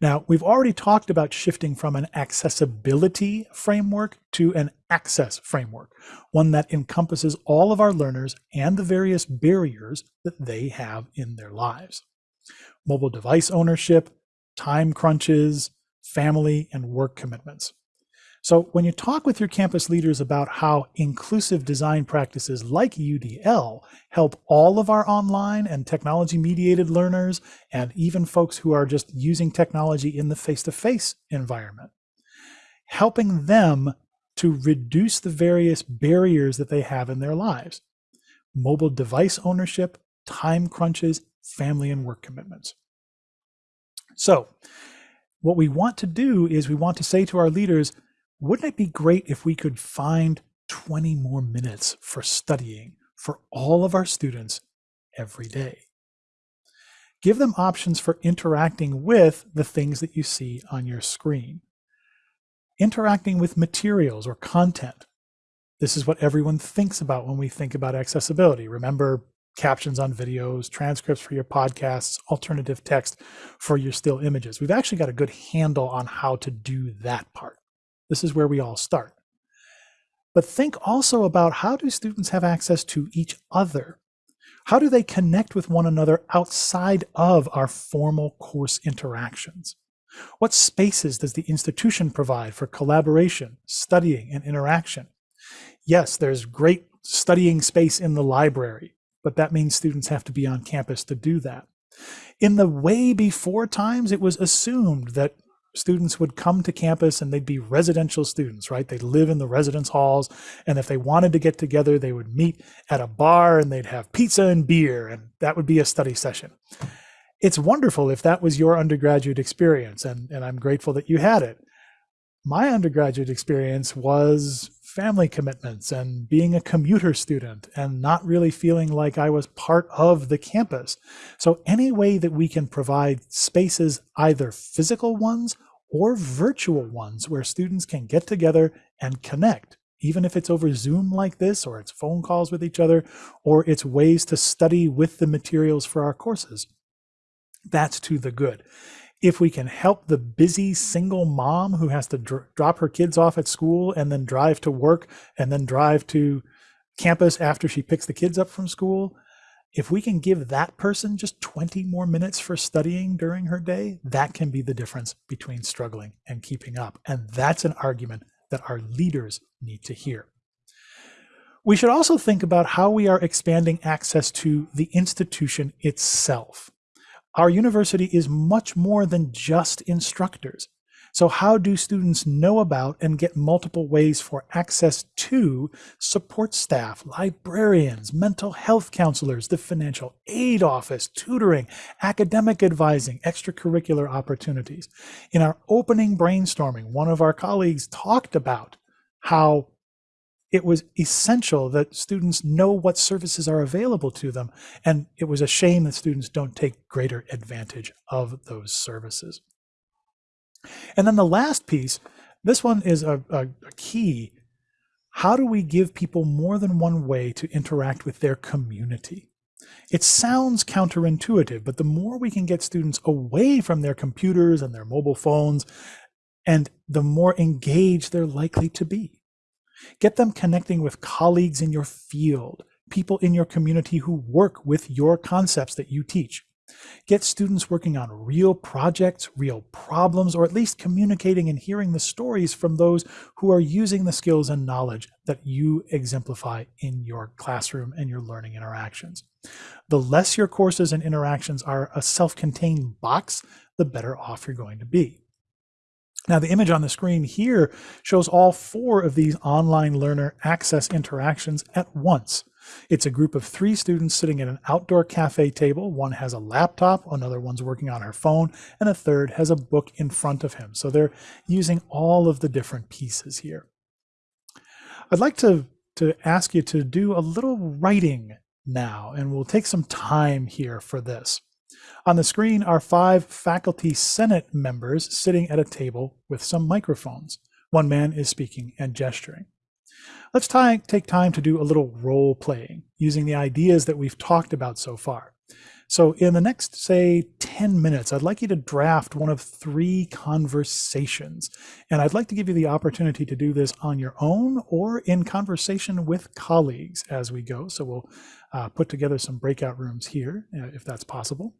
Now, we've already talked about shifting from an accessibility framework to an access framework, one that encompasses all of our learners and the various barriers that they have in their lives. mobile device ownership, time crunches, family, and work commitments. So when you talk with your campus leaders about how inclusive design practices like UDL help all of our online and technology mediated learners and even folks who are just using technology in the face-to-face environment, helping them to reduce the various barriers that they have in their lives. Mobile device ownership, time crunches, family and work commitments. So what we want to do is we want to say to our leaders, wouldn't it be great if we could find 20 more minutes for studying for all of our students every day? Give them options for interacting with the things that you see on your screen. Interacting with materials or content. This is what everyone thinks about when we think about accessibility. Remember captions on videos, transcripts for your podcasts, alternative text for your still images. We've actually got a good handle on how to do that part. This is where we all start. But think also about how do students have access to each other? How do they connect with one another outside of our formal course interactions? What spaces does the institution provide for collaboration, studying, and interaction? Yes, there's great studying space in the library, but that means students have to be on campus to do that. In the way before times, it was assumed that students would come to campus and they'd be residential students, right? They'd live in the residence halls. And if they wanted to get together, they would meet at a bar and they'd have pizza and beer, and that would be a study session. It's wonderful if that was your undergraduate experience, and, and I'm grateful that you had it. My undergraduate experience was family commitments and being a commuter student and not really feeling like I was part of the campus. So any way that we can provide spaces, either physical ones or virtual ones where students can get together and connect, even if it's over Zoom like this, or it's phone calls with each other, or it's ways to study with the materials for our courses. That's to the good. If we can help the busy single mom who has to dr drop her kids off at school and then drive to work and then drive to campus after she picks the kids up from school, if we can give that person just 20 more minutes for studying during her day, that can be the difference between struggling and keeping up. And that's an argument that our leaders need to hear. We should also think about how we are expanding access to the institution itself. Our university is much more than just instructors. So how do students know about and get multiple ways for access to support staff, librarians, mental health counselors, the financial aid office, tutoring, academic advising, extracurricular opportunities? In our opening brainstorming, one of our colleagues talked about how it was essential that students know what services are available to them. And it was a shame that students don't take greater advantage of those services. And then the last piece, this one is a, a, a key. How do we give people more than one way to interact with their community? It sounds counterintuitive, but the more we can get students away from their computers and their mobile phones, and the more engaged they're likely to be. Get them connecting with colleagues in your field, people in your community who work with your concepts that you teach. Get students working on real projects, real problems, or at least communicating and hearing the stories from those who are using the skills and knowledge that you exemplify in your classroom and your learning interactions. The less your courses and interactions are a self-contained box, the better off you're going to be. Now the image on the screen here shows all four of these online learner access interactions at once. It's a group of three students sitting at an outdoor cafe table. One has a laptop, another one's working on her phone, and a third has a book in front of him. So they're using all of the different pieces here. I'd like to, to ask you to do a little writing now, and we'll take some time here for this. On the screen are five faculty senate members sitting at a table with some microphones. One man is speaking and gesturing. Let's take time to do a little role playing using the ideas that we've talked about so far. So in the next, say, 10 minutes, I'd like you to draft one of three conversations. And I'd like to give you the opportunity to do this on your own or in conversation with colleagues as we go. So we'll uh, put together some breakout rooms here, uh, if that's possible.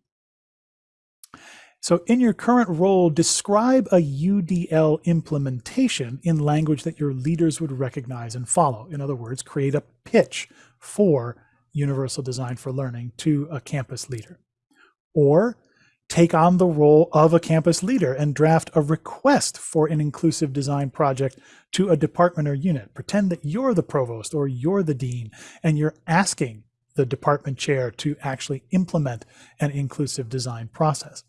So in your current role, describe a UDL implementation in language that your leaders would recognize and follow. In other words, create a pitch for Universal Design for Learning to a campus leader. Or take on the role of a campus leader and draft a request for an inclusive design project to a department or unit. Pretend that you're the provost or you're the dean and you're asking the department chair to actually implement an inclusive design process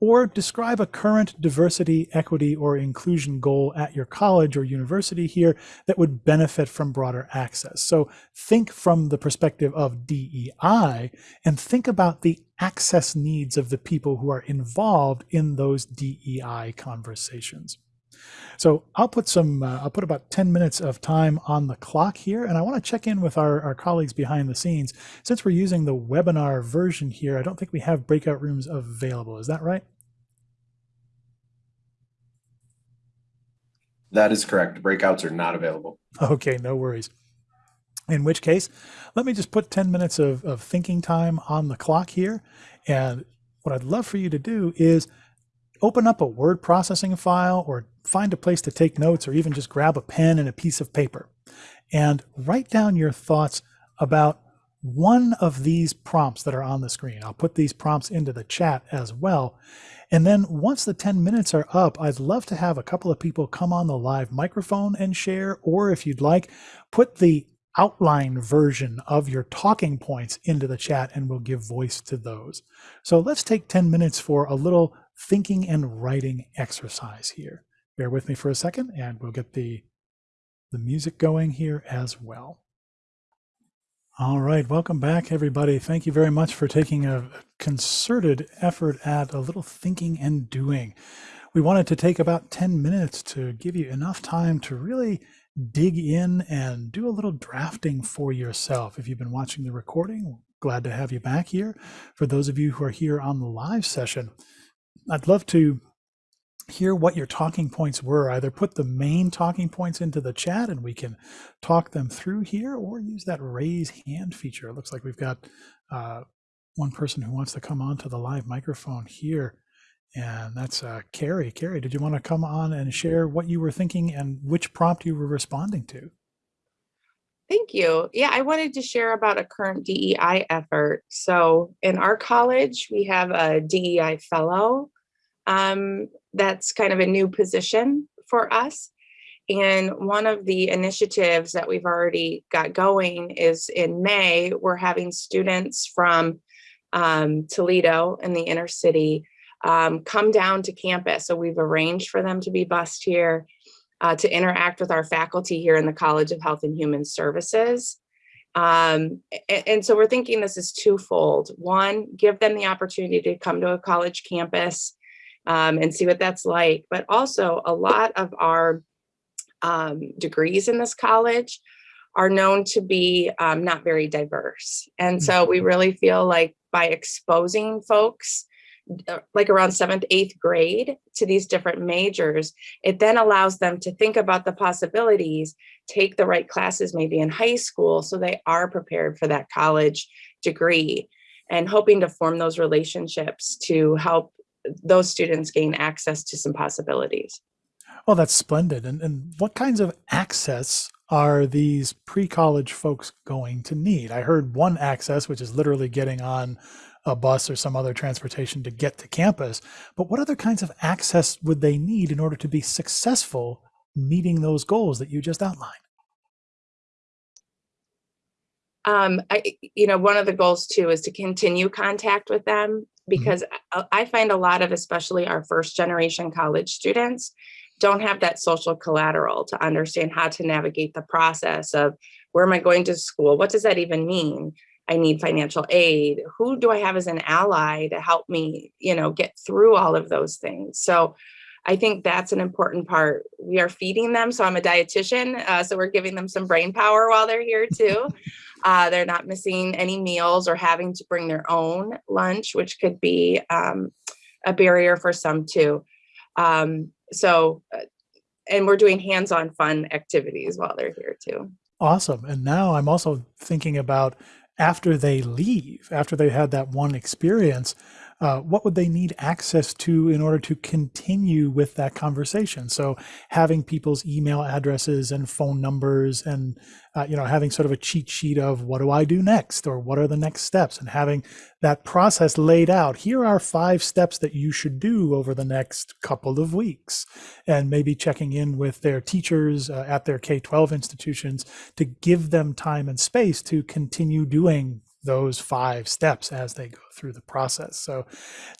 or describe a current diversity, equity, or inclusion goal at your college or university here that would benefit from broader access. So think from the perspective of DEI and think about the access needs of the people who are involved in those DEI conversations. So I'll put some, uh, I'll put about 10 minutes of time on the clock here, and I want to check in with our, our colleagues behind the scenes. Since we're using the webinar version here, I don't think we have breakout rooms available. Is that right? That is correct. Breakouts are not available. Okay, no worries. In which case, let me just put 10 minutes of, of thinking time on the clock here. And what I'd love for you to do is open up a word processing file or find a place to take notes or even just grab a pen and a piece of paper and write down your thoughts about one of these prompts that are on the screen. I'll put these prompts into the chat as well. And then once the 10 minutes are up, I'd love to have a couple of people come on the live microphone and share, or if you'd like, put the outline version of your talking points into the chat and we'll give voice to those. So let's take 10 minutes for a little thinking and writing exercise here. Bear with me for a second and we'll get the, the music going here as well. All right, welcome back, everybody. Thank you very much for taking a concerted effort at a little thinking and doing. We wanted to take about 10 minutes to give you enough time to really dig in and do a little drafting for yourself. If you've been watching the recording, glad to have you back here. For those of you who are here on the live session, I'd love to hear what your talking points were. Either put the main talking points into the chat and we can talk them through here or use that raise hand feature. It looks like we've got uh, one person who wants to come on to the live microphone here. And that's uh, Carrie. Carrie, did you want to come on and share what you were thinking and which prompt you were responding to? Thank you. Yeah, I wanted to share about a current DEI effort. So in our college, we have a DEI fellow um, that's kind of a new position for us. And one of the initiatives that we've already got going is in May, we're having students from um, Toledo in the inner city um, come down to campus. So we've arranged for them to be bused here uh, to interact with our faculty here in the College of Health and Human Services. Um, and, and so we're thinking this is twofold. One, give them the opportunity to come to a college campus um, and see what that's like. But also a lot of our um, degrees in this college are known to be um, not very diverse. And so we mm-hmm. really feel like by exposing folks uh, like around seventh, eighth grade to these different majors, it then allows them to think about the possibilities, take the right classes maybe in high school so they are prepared for that college degree and hoping to form those relationships to help those students gain access to some possibilities. Well, that's splendid. And, and what kinds of access are these pre-college folks going to need? I heard one access, which is literally getting on a bus or some other transportation to get to campus. But what other kinds of access would they need in order to be successful meeting those goals that you just outlined? Um, I, you know, one of the goals too is to continue contact with them. Because mm -hmm. I find a lot of, especially our first generation college students, don't have that social collateral to understand how to navigate the process of where am I going to school? What does that even mean? I need financial aid. Who do I have as an ally to help me, you know, get through all of those things? So I think that's an important part. We are feeding them. So I'm a dietitian. Uh, so we're giving them some brain power while they're here too. [laughs] Uh, they're not missing any meals or having to bring their own lunch, which could be um, a barrier for some too. Um, so, uh, and we're doing hands-on fun activities while they're here too. Awesome. And now I'm also thinking about after they leave, after they had that one experience, uh, what would they need access to in order to continue with that conversation? So having people's email addresses and phone numbers and, uh, you know, having sort of a cheat sheet of what do I do next or what are the next steps and having that process laid out. Here are five steps that you should do over the next couple of weeks and maybe checking in with their teachers uh, at their K-12 institutions to give them time and space to continue doing those five steps as they go through the process. So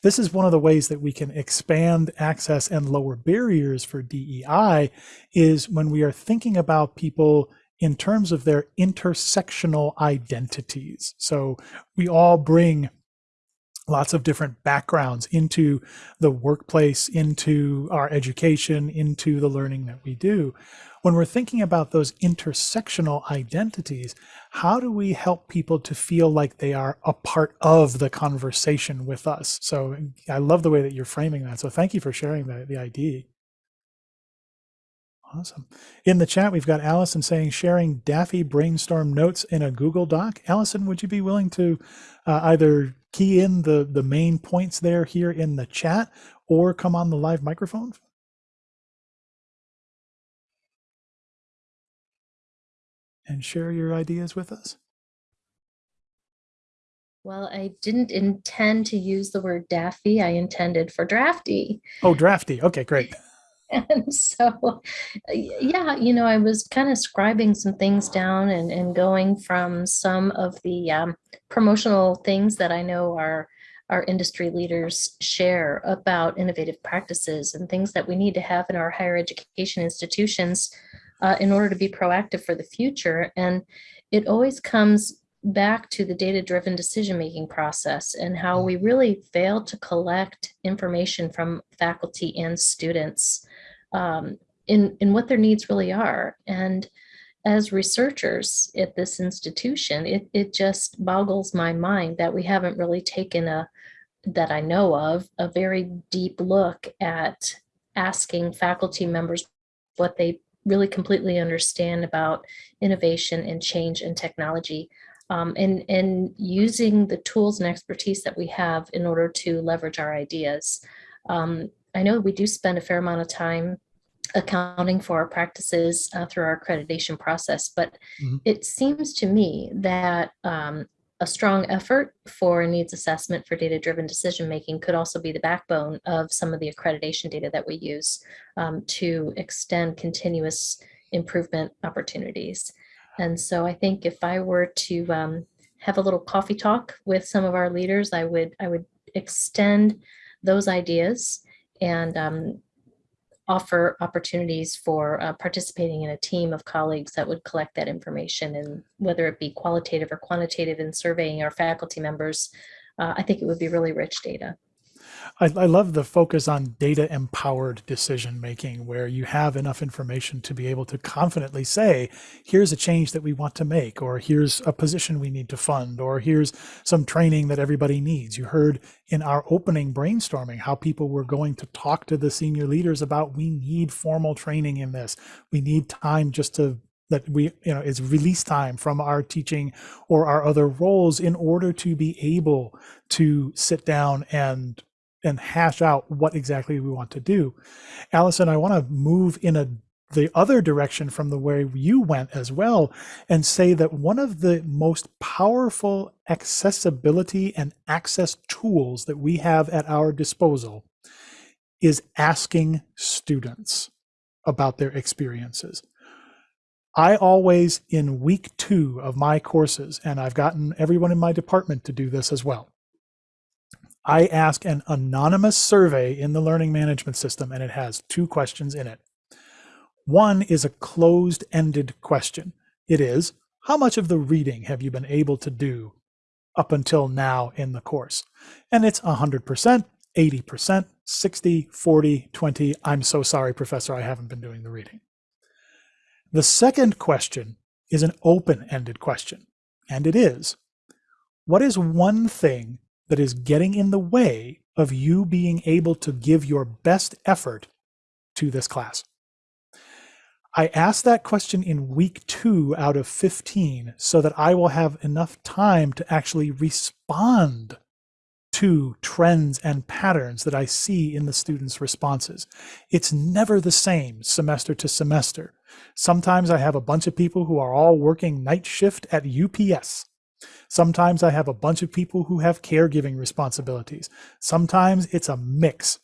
this is one of the ways that we can expand access and lower barriers for DEI is when we are thinking about people in terms of their intersectional identities. So we all bring lots of different backgrounds into the workplace, into our education, into the learning that we do. When we're thinking about those intersectional identities, how do we help people to feel like they are a part of the conversation with us? So I love the way that you're framing that. So thank you for sharing the, the idea. Awesome. In the chat, we've got Allison saying sharing Daffy brainstorm notes in a Google Doc. Allison, would you be willing to uh, either key in the, the main points there here in the chat or come on the live microphone? And share your ideas with us. Well, I didn't intend to use the word daffy. I intended for drafty. Oh, drafty. Okay, great. [laughs] And so, yeah, you know, I was kind of scribing some things down and, and going from some of the um, promotional things that I know our, our industry leaders share about innovative practices and things that we need to have in our higher education institutions uh, in order to be proactive for the future. And it always comes back to the data-driven decision-making process and how we really fail to collect information from faculty and students um, in, in what their needs really are. And as researchers at this institution, it, it just boggles my mind that we haven't really taken a, that I know of, a very deep look at asking faculty members what they really completely understand about innovation and change and technology um, and, and using the tools and expertise that we have in order to leverage our ideas. Um, I know we do spend a fair amount of time accounting for our practices uh, through our accreditation process, but mm -hmm. it seems to me that um, a strong effort for needs assessment for data-driven decision-making could also be the backbone of some of the accreditation data that we use um, to extend continuous improvement opportunities. And so I think if I were to um, have a little coffee talk with some of our leaders, I would I would extend those ideas and um, offer opportunities for uh, participating in a team of colleagues that would collect that information and whether it be qualitative or quantitative in surveying our faculty members, uh, I think it would be really rich data. I, I love the focus on data empowered decision making, where you have enough information to be able to confidently say, here's a change that we want to make, or here's a position we need to fund, or here's some training that everybody needs. You heard in our opening brainstorming how people were going to talk to the senior leaders about we need formal training in this. We need time just to that we you know is release time from our teaching or our other roles in order to be able to sit down and and hash out what exactly we want to do. Allison, I want to move in a the other direction from the way you went as well and say that one of the most powerful accessibility and access tools that we have at our disposal is asking students about their experiences. I always, in week two of my courses, and I've gotten everyone in my department to do this as well, I ask an anonymous survey in the learning management system, and it has two questions in it. One is a closed-ended question. It is, how much of the reading have you been able to do up until now in the course? And it's 100%, 80%, 60, 40, 20. I'm so sorry, professor, I haven't been doing the reading. The second question is an open-ended question, and it is, what is one thing that is getting in the way of you being able to give your best effort to this class? I asked that question in week two out of 15 so that I will have enough time to actually respond to trends and patterns that I see in the students' responses. It's never the same semester to semester. Sometimes I have a bunch of people who are all working night shift at UPS. Sometimes I have a bunch of people who have caregiving responsibilities. Sometimes it's a mix.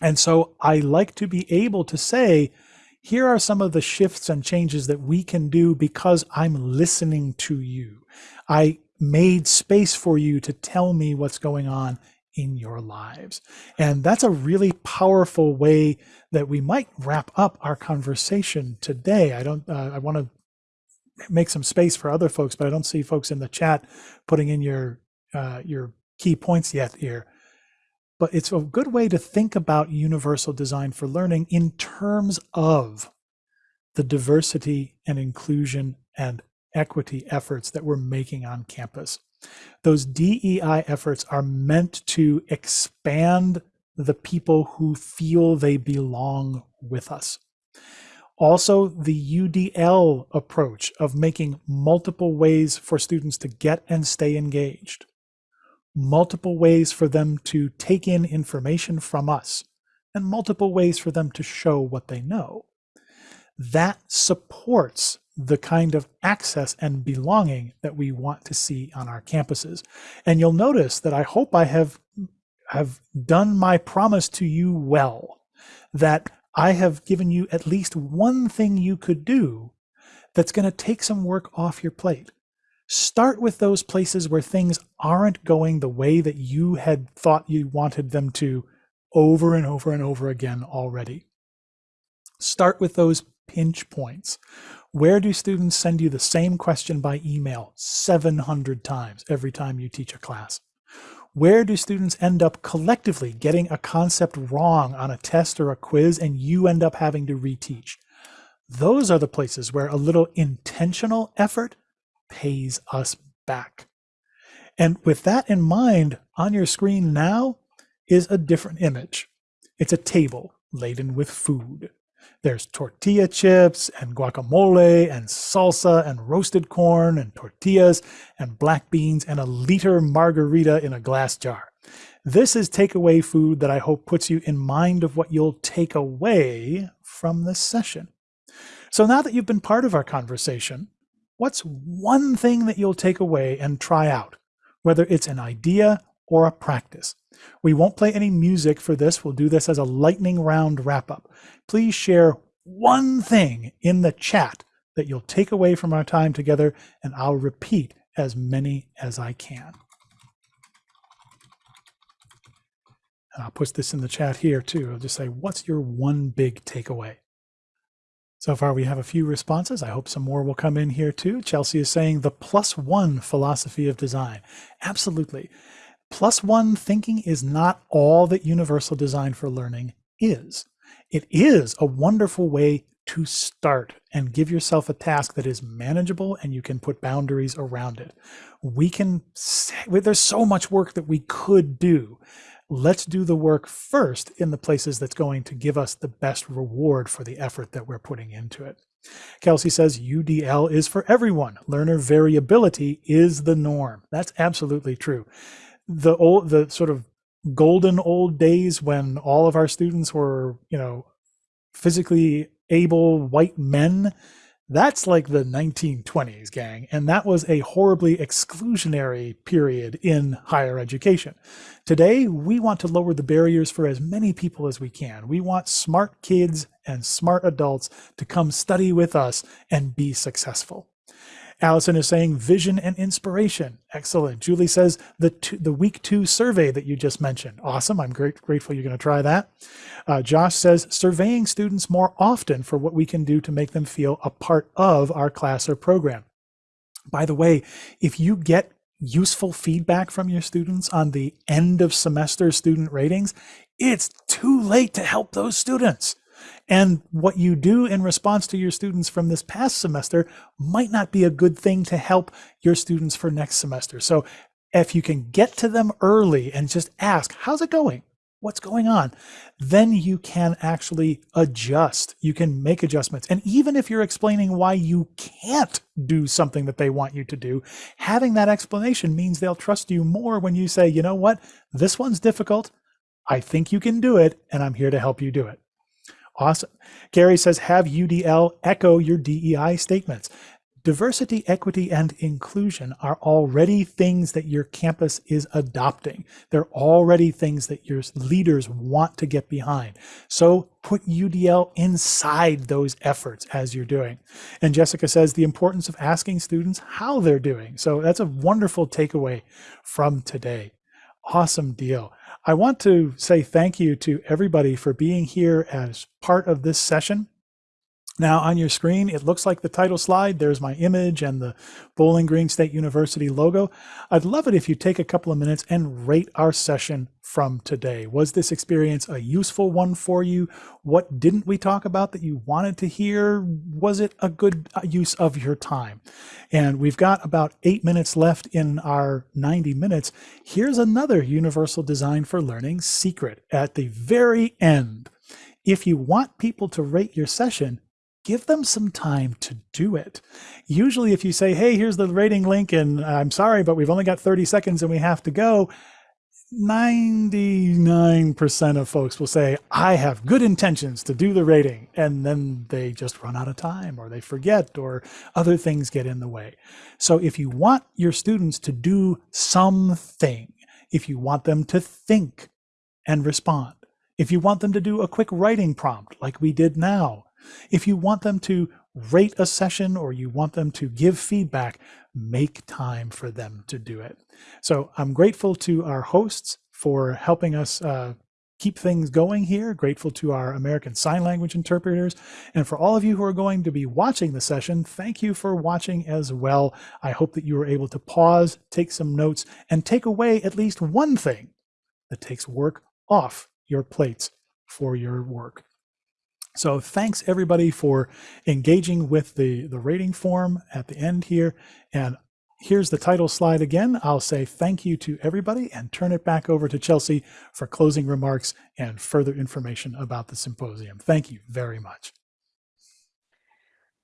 And so I like to be able to say, here are some of the shifts and changes that we can do because I'm listening to you. I made space for you to tell me what's going on in your lives. And that's a really powerful way that we might wrap up our conversation today. I don't, uh, I want to make some space for other folks, but I don't see folks in the chat putting in your, uh, your key points yet here. But it's a good way to think about universal design for learning in terms of the diversity and inclusion and equity efforts that we're making on campus. Those DEI efforts are meant to expand the people who feel they belong with us. Also, the UDL approach of making multiple ways for students to get and stay engaged, multiple ways for them to take in information from us, and multiple ways for them to show what they know. That supports the kind of access and belonging that we want to see on our campuses. And you'll notice that I hope I have have done my promise to you well, that I have given you at least one thing you could do that's going to take some work off your plate. Start with those places where things aren't going the way that you had thought you wanted them to over and over and over again already. Start with those pinch points where do students send you the same question by email 700 times every time you teach a class? Where do students end up collectively getting a concept wrong on a test or a quiz and you end up having to reteach? Those are the places where a little intentional effort pays us back. And with that in mind, on your screen now is a different image. It's a table laden with food. There's tortilla chips and guacamole and salsa and roasted corn and tortillas and black beans and a liter margarita in a glass jar. This is takeaway food that I hope puts you in mind of what you'll take away from this session. So now that you've been part of our conversation, what's one thing that you'll take away and try out, whether it's an idea or a practice? We won't play any music for this. We'll do this as a lightning round wrap up please share one thing in the chat that you'll take away from our time together, and I'll repeat as many as I can. And I'll put this in the chat here too. I'll just say, what's your one big takeaway? So far, we have a few responses. I hope some more will come in here too. Chelsea is saying the plus one philosophy of design. Absolutely. Plus one thinking is not all that universal design for learning is it is a wonderful way to start and give yourself a task that is manageable and you can put boundaries around it. We can, say there's so much work that we could do. Let's do the work first in the places that's going to give us the best reward for the effort that we're putting into it. Kelsey says UDL is for everyone. Learner variability is the norm. That's absolutely true. The old, the sort of golden old days when all of our students were, you know, physically able white men. That's like the 1920s, gang. And that was a horribly exclusionary period in higher education. Today, we want to lower the barriers for as many people as we can. We want smart kids and smart adults to come study with us and be successful. Allison is saying vision and inspiration. Excellent. Julie says the two, the week two survey that you just mentioned. Awesome. I'm great, grateful you're going to try that. Uh, Josh says surveying students more often for what we can do to make them feel a part of our class or program. By the way, if you get useful feedback from your students on the end of semester student ratings, it's too late to help those students. And what you do in response to your students from this past semester might not be a good thing to help your students for next semester. So if you can get to them early and just ask, how's it going? what's going on? Then you can actually adjust. You can make adjustments. And even if you're explaining why you can't do something that they want you to do, having that explanation means they'll trust you more when you say, you know what, this one's difficult. I think you can do it, and I'm here to help you do it. Awesome. Gary says, have UDL echo your DEI statements. Diversity, equity, and inclusion are already things that your campus is adopting. They're already things that your leaders want to get behind. So put UDL inside those efforts as you're doing. And Jessica says the importance of asking students how they're doing. So that's a wonderful takeaway from today. Awesome deal. I want to say thank you to everybody for being here as part of this session. Now on your screen, it looks like the title slide. There's my image and the Bowling Green State University logo. I'd love it if you take a couple of minutes and rate our session from today. Was this experience a useful one for you? What didn't we talk about that you wanted to hear? Was it a good uh, use of your time? And we've got about eight minutes left in our 90 minutes. Here's another Universal Design for Learning secret at the very end. If you want people to rate your session, give them some time to do it. Usually if you say, hey, here's the rating link and I'm sorry, but we've only got 30 seconds and we have to go, 99% of folks will say, I have good intentions to do the rating. And then they just run out of time or they forget or other things get in the way. So if you want your students to do something, if you want them to think and respond, if you want them to do a quick writing prompt like we did now, if you want them to rate a session or you want them to give feedback, make time for them to do it. So I'm grateful to our hosts for helping us uh, keep things going here. Grateful to our American Sign Language interpreters. And for all of you who are going to be watching the session, thank you for watching as well. I hope that you were able to pause, take some notes, and take away at least one thing that takes work off your plates for your work. So thanks everybody for engaging with the, the rating form at the end here. And here's the title slide again. I'll say thank you to everybody and turn it back over to Chelsea for closing remarks and further information about the symposium. Thank you very much.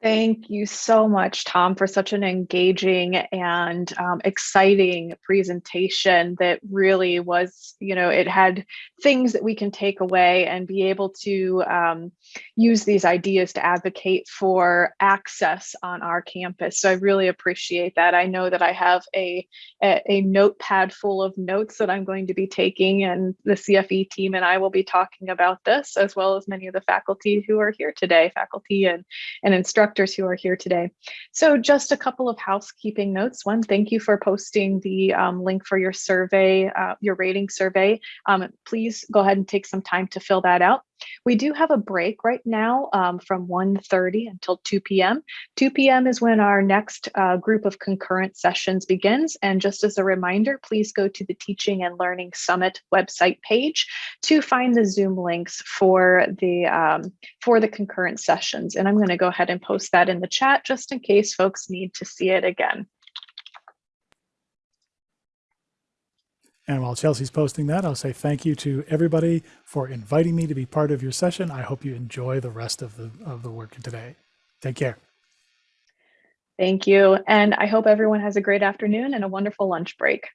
Thank you so much, Tom, for such an engaging and um, exciting presentation that really was, you know, it had things that we can take away and be able to um, use these ideas to advocate for access on our campus. So I really appreciate that. I know that I have a, a, a notepad full of notes that I'm going to be taking and the CFE team and I will be talking about this as well as many of the faculty who are here today, faculty and, and instructors instructors who are here today. So just a couple of housekeeping notes. One, thank you for posting the um, link for your survey, uh, your rating survey. Um, please go ahead and take some time to fill that out. We do have a break right now um, from 1.30 until 2 p.m. 2 p.m. is when our next uh, group of concurrent sessions begins. And just as a reminder, please go to the Teaching and Learning Summit website page to find the Zoom links for the, um, for the concurrent sessions. And I'm going to go ahead and post that in the chat just in case folks need to see it again. And while Chelsea's posting that, I'll say thank you to everybody for inviting me to be part of your session. I hope you enjoy the rest of the, of the work today. Take care. Thank you. And I hope everyone has a great afternoon and a wonderful lunch break.